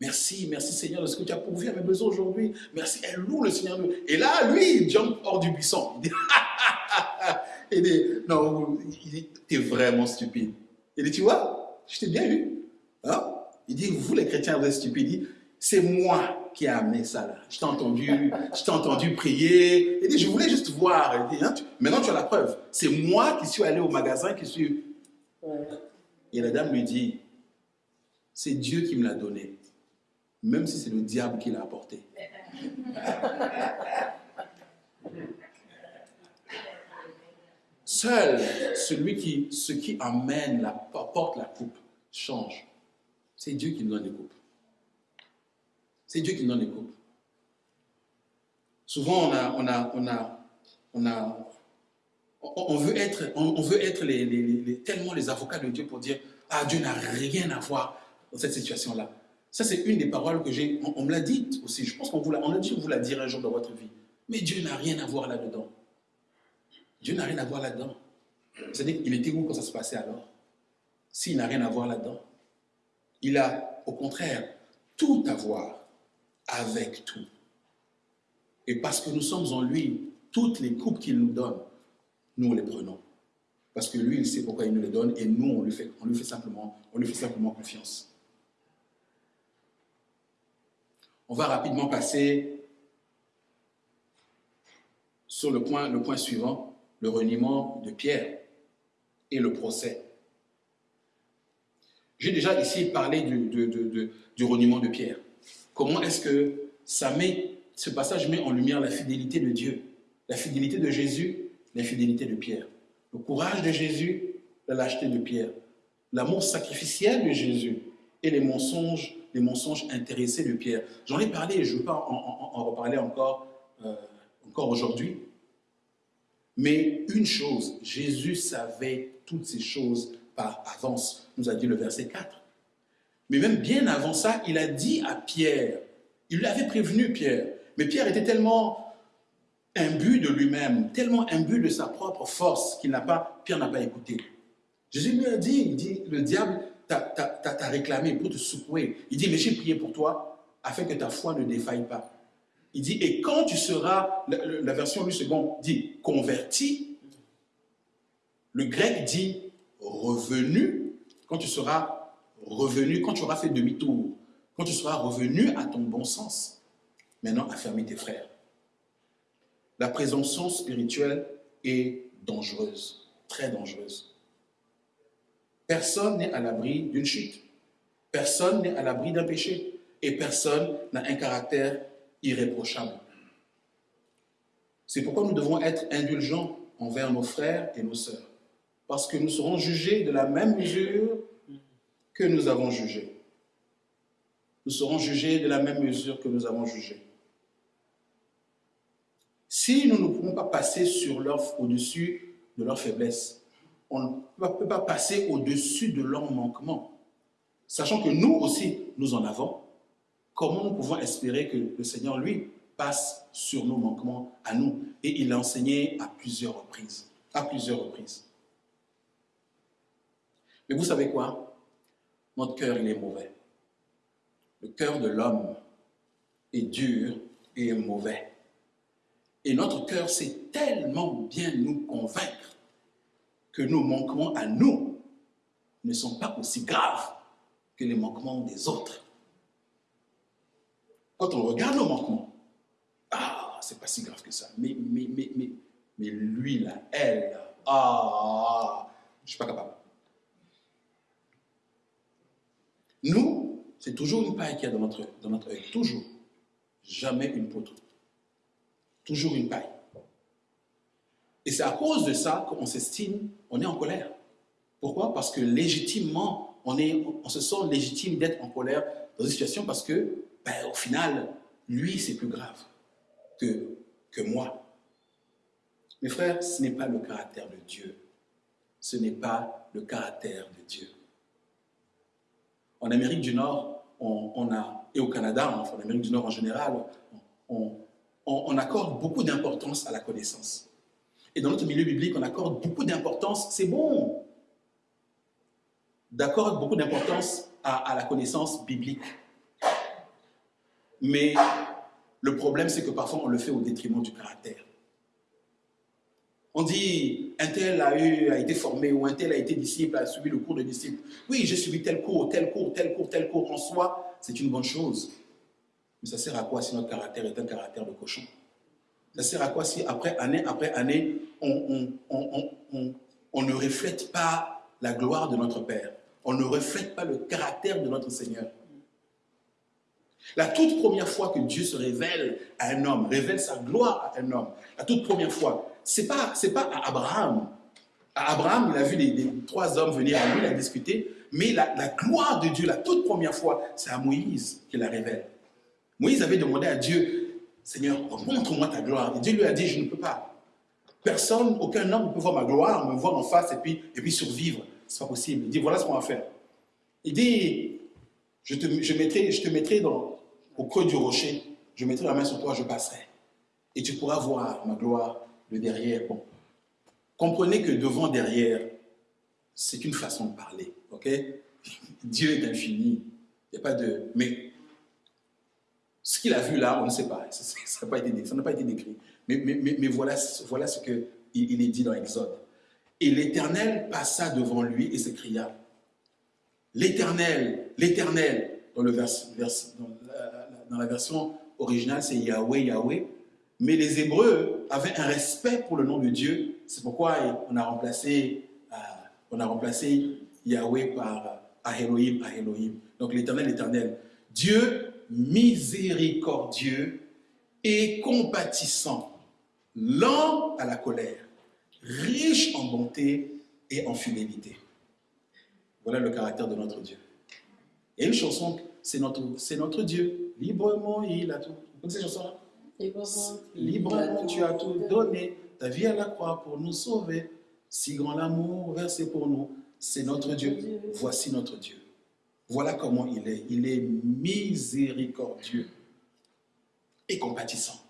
Merci, merci Seigneur de ce que tu as pourvu à mes besoins aujourd'hui. Merci, elle loue le Seigneur. Et là, lui, il jump hors du buisson. il dit non, il dit, t'es vraiment stupide. Il dit, tu vois, je t'ai bien eu. Hein? Il dit, vous les chrétiens, vous êtes stupides. Il dit, c'est moi qui ai amené ça là. Je t'ai entendu, je t'ai entendu prier. Il dit, je voulais juste voir. Il dit, hein, tu- maintenant tu as la preuve. C'est moi qui suis allé au magasin, qui suis. Ouais. Et la dame lui dit, c'est Dieu qui me l'a donné. Même si c'est le diable qui l'a apporté. Seul celui qui, ce qui amène, la, porte la coupe, change. C'est Dieu qui nous donne les coupes. C'est Dieu qui nous donne les coupes. Souvent, on a, on a, on a, on a, on, veut être, on, veut être tellement les avocats de Dieu pour dire, ah, Dieu n'a rien à voir dans cette situation-là. Ça, c'est une des paroles que j'ai, on, me l'a dit aussi. Je pense qu'on vous l'a, dit, on vous l'a dire un jour dans votre vie. Mais Dieu n'a rien à voir là-dedans. Dieu n'a rien à voir là-dedans. C'est-à-dire qu'il était où quand ça se passait alors? S'il n'a rien à voir là-dedans, il a au contraire tout à voir avec tout. Et parce que nous sommes en lui, toutes les coupes qu'il nous donne, nous les prenons. Parce que lui, il sait pourquoi il nous les donne et nous, on lui fait, on lui fait, simplement, on lui fait simplement confiance. On va rapidement passer sur le point, le point suivant, le reniement de Pierre et le procès. J'ai déjà ici parlé du, de- du reniement de Pierre. Comment est-ce que ça met, ce passage met en lumière la fidélité de Dieu, la fidélité de Jésus, la fidélité de Pierre, le courage de Jésus, la lâcheté de Pierre, l'amour sacrificiel de Jésus et les mensonges, les mensonges intéressés de Pierre. J'en ai parlé et je ne veux pas en reparler encore, euh, encore aujourd'hui. Mais une chose, Jésus savait toutes ces choses par avance, nous a dit le verset 4. Mais même bien avant ça, il a dit à Pierre, il lui avait prévenu Pierre, mais Pierre était tellement imbu de lui-même, tellement imbu de sa propre force qu'il n'a pas, Pierre n'a pas écouté. Jésus lui a dit, il dit, le diable t'a réclamé pour te secouer. Il dit, mais j'ai prié pour toi afin que ta foi ne défaille pas. Il dit, et quand tu seras, la, version lui seconde dit converti, le grec dit revenu, quand tu seras revenu, quand tu auras fait demi-tour, quand tu seras revenu à ton bon sens, maintenant affermis tes frères. La présomption spirituelle est dangereuse, très dangereuse. Personne n'est à l'abri d'une chute. Personne n'est à l'abri d'un péché. Et personne n'a un caractère irréprochable. C'est pourquoi nous devons être indulgents envers nos frères et nos sœurs. Parce que nous serons jugés de la même mesure que nous avons jugé. Nous serons jugés de la même mesure que nous avons jugé. Si nous ne pouvons pas passer sur au-dessus de leur faiblesse, on ne peut pas passer au-dessus de leur manquement, sachant que nous aussi, nous en avons, comment nous pouvons espérer que le Seigneur, lui, passe sur nos manquements à nous Et il l'a enseigné à plusieurs reprises. À plusieurs reprises. Mais vous savez quoi? Notre cœur, il est mauvais. Le cœur de l'homme est dur et est mauvais. Et notre cœur sait tellement bien nous convaincre que nos manquements à nous ne sont pas aussi graves que les manquements des autres. Quand on regarde nos manquements, ah, c'est pas si grave que ça. Mais, mais, mais, mais, mais lui, là, elle, là, ah, je suis pas capable. Nous, c'est toujours une paille qu'il y a dans notre, dans notre œil. Toujours. Jamais une poutre. Toujours une paille. Et c'est à cause de ça qu'on s'estime, on est en colère. Pourquoi? Parce que légitimement, on, est, on se sent légitime d'être en colère dans une situation parce que, ben, au final, lui, c'est plus grave que, que moi. Mes frères, ce n'est pas le caractère de Dieu. Ce n'est pas le caractère de Dieu. En Amérique du Nord, on, a, et au Canada, en Amérique du Nord en général, on, accorde beaucoup d'importance à la connaissance. Et dans notre milieu biblique, on accorde beaucoup d'importance, c'est bon, d'accorder beaucoup d'importance à, la connaissance biblique. Mais le problème, c'est que parfois, on le fait au détriment du caractère. On dit, un tel a, été formé ou un tel a été disciple, a suivi le cours de disciple. Oui, j'ai suivi tel cours, tel cours, tel cours, tel cours. En soi, c'est une bonne chose. Mais ça sert à quoi si notre caractère est un caractère de cochon? Ça sert à quoi si après année après année, on ne reflète pas la gloire de notre Père? On ne reflète pas le caractère de notre Seigneur la toute première fois que Dieu se révèle à un homme, révèle sa gloire à un homme, la toute première fois, c'est pas, c'est pas à Abraham. À Abraham, il a vu les, les trois hommes venir à lui, il a discuté, mais la, la, gloire de Dieu, la toute première fois, c'est à Moïse qu'il la révèle. Moïse avait demandé à Dieu, Seigneur, montre-moi ta gloire. Et Dieu lui a dit, je ne peux pas. Personne, aucun homme ne peut voir ma gloire, me voir en face et puis, et puis survivre. C'est pas possible. Il dit, voilà ce qu'on va faire. Il dit, je te, mettrai, je te mettrai dans, au creux du rocher, je mettrai la main sur toi, je passerai. Et tu pourras voir ma gloire, le derrière. Bon. Comprenez que devant, derrière, c'est une façon de parler. ok? Dieu est infini. Il n'y a pas de. Mais ce qu'il a vu là, on ne sait pas. Ça n'a pas, pas, été décrit. Mais, mais, mais, mais voilà, voilà ce qu'il il est dit dans Exode. Et l'Éternel passa devant lui et s'écria L'Éternel, l'Éternel, dans, la, version originale, c'est Yahweh, Yahweh. Mais les Hébreux avaient un respect pour le nom de Dieu. C'est pourquoi on a remplacé, euh, on a remplacé Yahweh par Elohim, Elohim. Donc l'Éternel, l'Éternel. Dieu miséricordieux et compatissant, lent à la colère, riche en bonté et en fidélité. Voilà le caractère de notre Dieu. Et une chanson, c'est notre, notre Dieu. Librement, il a tout. Vous connaissez cette chanson-là? Librement, Librement, tu as tout donné, ta vie à la croix pour nous sauver. Si grand l'amour versé pour nous, c'est notre Dieu. Voici notre Dieu. Voilà comment il est. Il est miséricordieux et compatissant.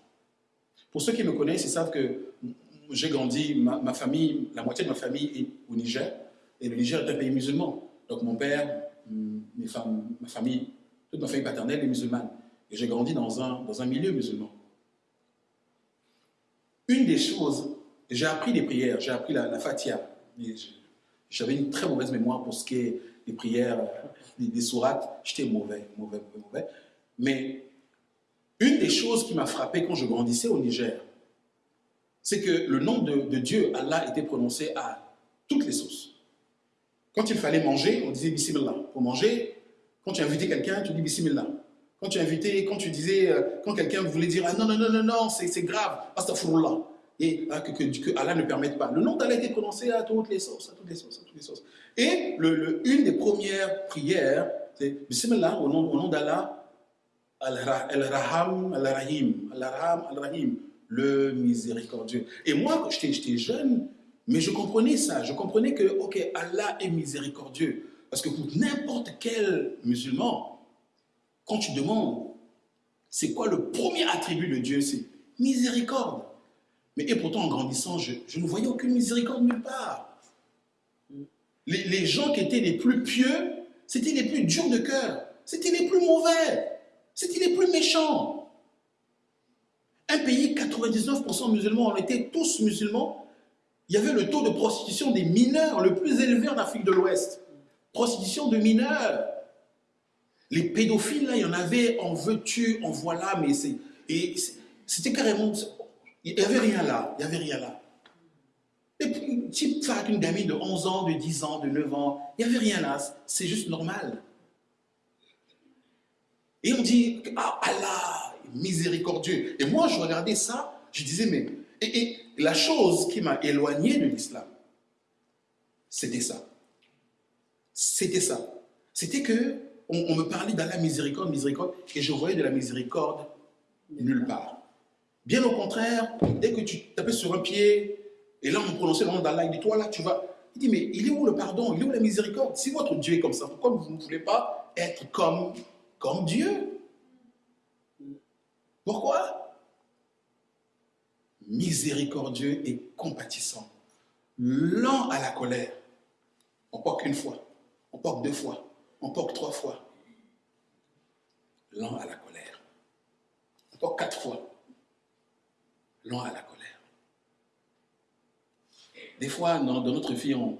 Pour ceux qui me connaissent, ils savent que j'ai grandi, ma, famille, la moitié de ma famille est au Niger, et le Niger est un pays musulman. Donc mon père, mes femmes, ma famille, toute ma famille paternelle est musulmane. Et j'ai grandi dans un, dans un milieu musulman. Une des choses, j'ai appris les prières, j'ai appris la, la fatia. J'avais une très mauvaise mémoire pour ce qui est des prières, des, des sourates. J'étais mauvais, mauvais, mauvais, mauvais. Mais une des choses qui m'a frappé quand je grandissais au Niger, c'est que le nom de, Dieu, Allah, était prononcé à toutes les sauces. Quand il fallait manger, on disait Bismillah. Pour manger, quand tu invitais quelqu'un, tu dis Bismillah. Quand tu invitais, quand tu disais, quand quelqu'un voulait dire ah, non, non, non, non, non, c'est grave, astaghfirullah. Et ah, que, que, Allah ne permette pas. Le nom d'Allah était prononcé à toutes les sauces, à toutes les sauces, à toutes les sauces. Et une des premières prières, c'est Bismillah, au nom, au nom d'Allah, Al-Raham, Al-Rahim, Al-Raham, Al-Rahim, le miséricordieux. Et moi, j'étais jeune, mais je comprenais ça, je comprenais que, ok, Allah est miséricordieux. Parce que pour n'importe quel musulman, quand tu demandes, c'est quoi le premier attribut de Dieu? C'est miséricorde. Mais et pourtant, en grandissant, je, je, ne voyais aucune miséricorde nulle part. Les, les gens qui étaient les plus pieux, c'était les plus durs de cœur, c'était les plus mauvais, c'était les plus méchants. Un pays, 99% musulmans, on était tous musulmans. Il y avait le taux de prostitution des mineurs le plus élevé en Afrique de l'Ouest. Prostitution de mineurs. Les pédophiles, là, il y en avait, en veux-tu, en voilà, mais c'est. C'était carrément. Il n'y avait rien là. Il n'y avait rien là. Et puis, type une gamine de 11 ans, de 10 ans, de 9 ans, il n'y avait rien là. C'est juste normal. Et on dit, ah Allah, miséricordieux. Et moi, je regardais ça, je disais, mais Et, la chose qui m'a éloigné de l'islam, c'était ça. C'était ça. C'était que on, on me parlait d'Allah miséricorde, miséricorde, et je voyais de la miséricorde nulle part. Bien au contraire, dès que tu tapais sur un pied, et là on prononçait le nom d'Allah, il dit Toi là, tu vas. Il dit Mais il est où le pardon? Il est où la miséricorde? Si votre Dieu est comme ça, pourquoi vous ne voulez pas être comme, comme Dieu? Pourquoi? Miséricordieux et compatissant, lent à la colère. On porte qu'une fois, on porte deux fois, on porte trois fois. Lent à la colère. On porte quatre fois. Lent à la colère. Des fois, dans, dans notre vie, on,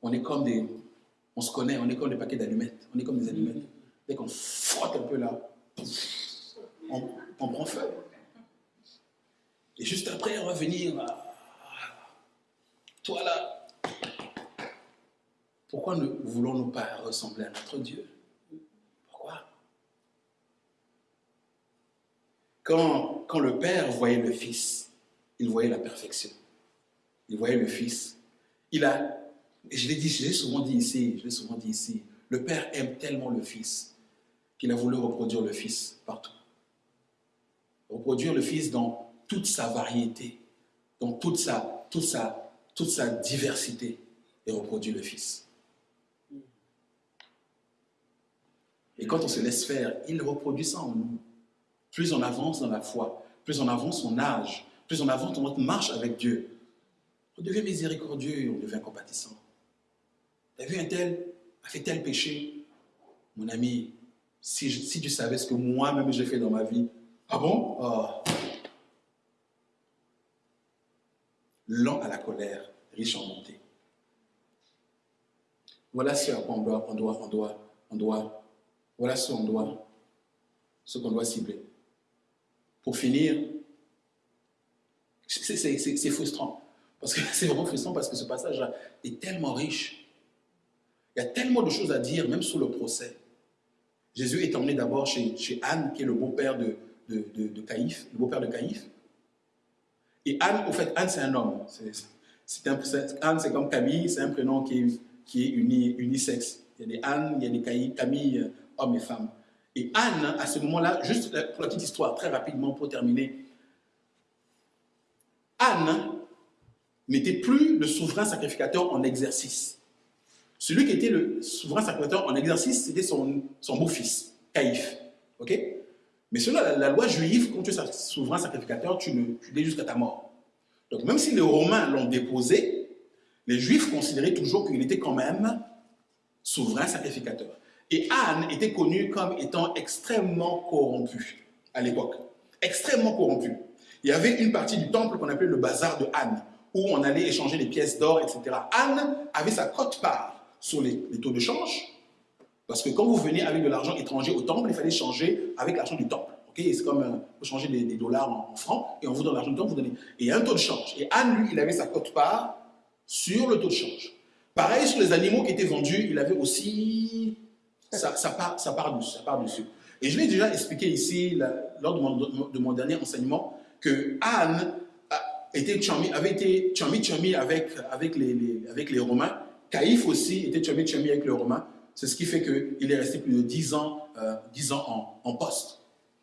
on est comme des. On se connaît, on est comme des paquets d'allumettes. On est comme des allumettes. Dès qu'on frotte un peu là, on, on prend feu. Et juste après, on Toi là, pourquoi ne voulons-nous pas ressembler à notre Dieu? Pourquoi? Quand, quand le Père voyait le Fils, il voyait la perfection. Il voyait le Fils. Il a, je l'ai dit, je l'ai souvent dit ici, je l'ai souvent dit ici, le Père aime tellement le Fils qu'il a voulu reproduire le Fils partout. Reproduire le Fils dans toute sa variété, dans toute sa, toute sa, toute sa diversité, et reproduire le Fils. Et quand on se laisse faire, il reproduit ça en nous. Plus on avance dans la foi, plus on avance son âge, plus on avance notre marche avec Dieu, on devient miséricordieux, on devient compatissant. Tu as vu un tel a fait tel péché? Mon ami, si, si tu savais ce que moi-même j'ai fait dans ma vie, ah bon? Ah. Lent à la colère, riche en bonté. Voilà ce à quoi on doit, on doit, on doit, on doit, voilà ce qu'on doit, ce qu'on doit cibler. Pour finir, c'est- frustrant. Parce que c'est vraiment frustrant parce que ce passage-là est tellement riche. Il y a tellement de choses à dire, même sous le procès. Jésus est emmené d'abord chez, chez Anne, qui est le beau-père de, de, de, Caïphe, le beau-père de Caïphe. Et Anne, au fait, Anne, c'est un homme. C'est- Anne, c'est comme Camille, c'est un prénom qui est, qui est uni- unisexe. Il y a des Anne, il y a des Caï- Camille, euh, hommes et femmes. Et Anne, à ce moment-là, juste pour la petite histoire, très rapidement pour terminer, Anne n'était plus le souverain sacrificateur en exercice. Celui qui était le souverain sacrificateur en exercice, c'était son, son beau-fils, Caïphe. Ok? Mais selon la, loi juive, quand tu es souverain sacrificateur, tu, ne, tu l'es jusqu'à ta mort. Donc même si les Romains l'ont déposé, les Juifs considéraient toujours qu'il était quand même souverain sacrificateur. Et Anne était connue comme étant extrêmement corrompue à l'époque. Extrêmement corrompue. Il y avait une partie du temple qu'on appelait le bazar de Anne, où on allait échanger des pièces d'or, etc. Anne avait sa cote-part sur les, les taux de change, parce que quand vous venez avec de l'argent étranger au temple, il fallait changer avec l'argent du temple. Ok, C'est comme euh, vous des, dollars en, francs, et on vous donne l'argent du temple, vous donnez. Et un taux de change. Et Anne, lui, il avait sa cote-part sur le taux de change. Pareil sur les animaux qui étaient vendus, il avait aussi sa, part, sa, part dessus. Et je l'ai déjà expliqué ici, lors de mon, de mon dernier enseignement, que Anne a été tchami- avait été tchami tchami avec, avec, les, avec les Romains. Caïphe aussi était tchami tchami avec les Romains. C'est ce qui fait qu'il est resté plus de 10 ans, euh, 10 ans en, en poste.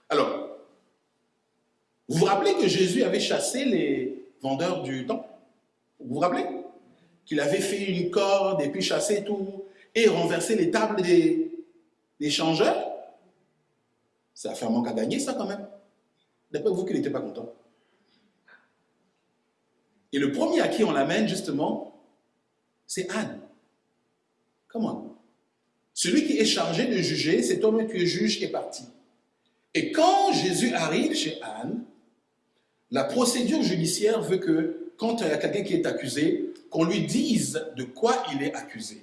Alors, vous vous rappelez que Jésus avait chassé les vendeurs du temple? Vous vous rappelez? Qu'il avait fait une corde et puis chassé tout et renversé les tables des, des changeurs? Ça a fait un manque à gagner, ça quand même. D'après vous qu'il n'était pas content. Et le premier à qui on l'amène, justement, c'est Anne. Comment Celui qui est chargé de juger, cet homme qui est juge est parti. Et quand Jésus arrive chez Anne, la procédure judiciaire veut que quand il y a quelqu'un qui est accusé, qu'on lui dise de quoi il est accusé.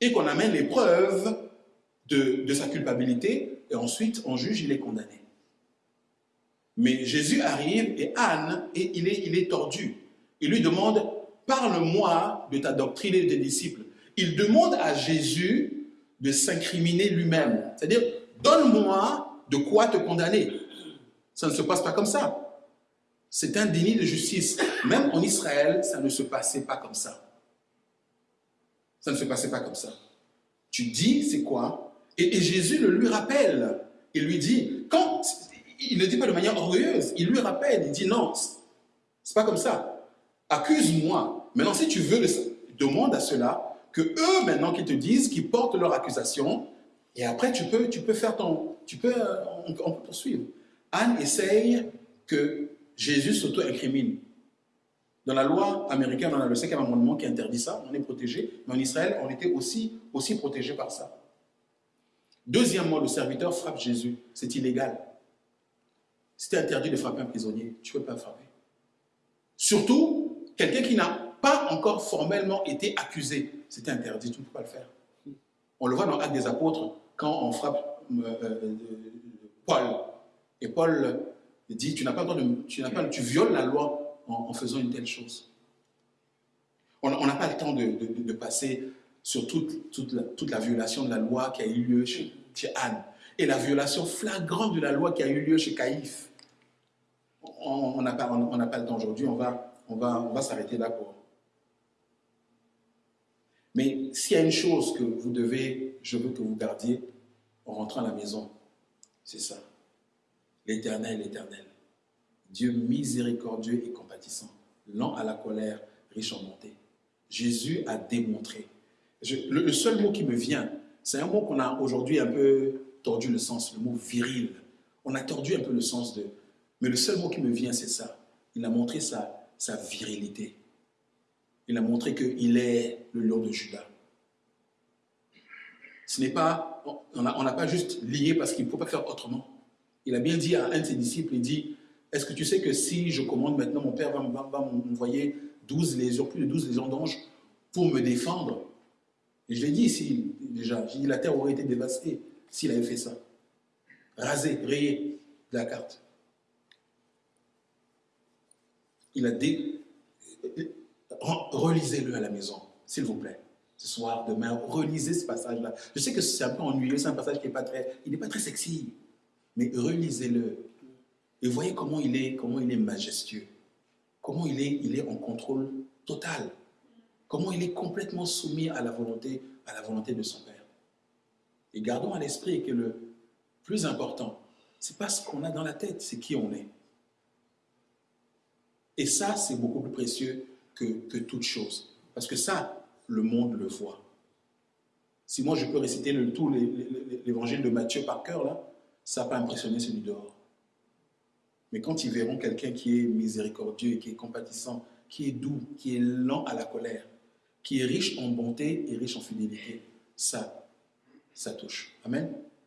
Et qu'on amène les preuves de, sa culpabilité, et ensuite on juge, il est condamné. Mais Jésus arrive et Anne, et il, est, il est tordu. Il lui demande, parle-moi de ta doctrine et de tes disciples. Il demande à Jésus de s'incriminer lui-même. C'est-à-dire, donne-moi de quoi te condamner. Ça ne se passe pas comme ça. C'est un déni de justice. Même en Israël, ça ne se passait pas comme ça. Ça ne se passait pas comme ça. Tu dis, c'est quoi? Et, Jésus le lui rappelle. Il lui dit, quand il ne dit pas de manière orgueilleuse, il lui rappelle, il dit non, c'est pas comme ça. Accuse-moi. Maintenant, si tu veux, demande à cela que eux, maintenant, qui te disent, qui portent leur accusation, et après, tu peux, tu peux faire ton, tu peux, euh, on, peut poursuivre. Anne essaye que Jésus s'auto-incrimine. Dans la loi américaine, on a le cinquième amendement qui interdit ça, on est protégé, mais en Israël, on était aussi, aussi protégé par ça. Deuxièmement, le serviteur frappe Jésus, c'est illégal. C'était interdit de frapper un prisonnier, tu ne peux pas frapper. Surtout, quelqu'un qui n'a pas encore formellement été accusé, c'était interdit, tu ne peux pas le faire. On le voit dans l'acte des apôtres, quand on frappe euh, euh, Paul, et Paul dit, tu n'as pas, de, tu, pas tu violes la loi en, faisant une telle chose. On n'a pas le temps de, passer sur toute, toute, la, toute, la, violation de la loi qui a eu lieu chez, Anne et la violation flagrante de la loi qui a eu lieu chez Caïphe. On n'a pas, on, on pas le temps aujourd'hui, on va, on va, va s'arrêter là pour. Mais s'il y a une chose que vous devez, je veux que vous gardiez en rentrant à la maison, c'est ça. L'éternel, l'éternel. Dieu miséricordieux et compatissant, lent à la colère, riche en bonté. Jésus a démontré. Le, seul mot qui me vient, c'est un mot qu'on a aujourd'hui un peu tordu le sens, le mot viril. On a tordu un peu le sens de. Mais le seul mot qui me vient, c'est ça. Il a montré sa virilité. Il a montré qu'il est le lion de Judas. Ce n'est pas. On n'a pas juste lié parce qu'il ne faut pas faire autrement. Il a bien dit à un de ses disciples, il dit, est-ce que tu sais que si je commande maintenant, mon Père va, va, va m'envoyer 12 légions, plus de 12 légions d'anges pour me défendre? Et je l'ai dit ici déjà, dit la terre aurait été dévastée s'il avait fait ça. Rasé, rayé de la carte. Il a dit, relisez-le à la maison, s'il vous plaît. Ce soir, demain, relisez ce passage-là. Je sais que c'est un peu ennuyeux, c'est un passage qui n'est pas très, pas très sexy mais relisez-le et voyez comment il est, comment il est majestueux, comment il est, il est en contrôle total, comment il est complètement soumis à la volonté, à la volonté de son Père. Et gardons à l'esprit que le plus important, c'est pas ce qu'on a dans la tête, c'est qui on est. Et ça, c'est beaucoup plus précieux que, que toute chose. Parce que ça, le monde le voit. Si moi je peux réciter le, tout l'évangile de Matthieu par cœur, là, ça n'a pas impressionné celui dehors. Mais quand ils verront quelqu'un qui est miséricordieux, qui est compatissant, qui est doux, qui est lent à la colère, qui est riche en bonté et riche en fidélité, ça, ça touche. Amen.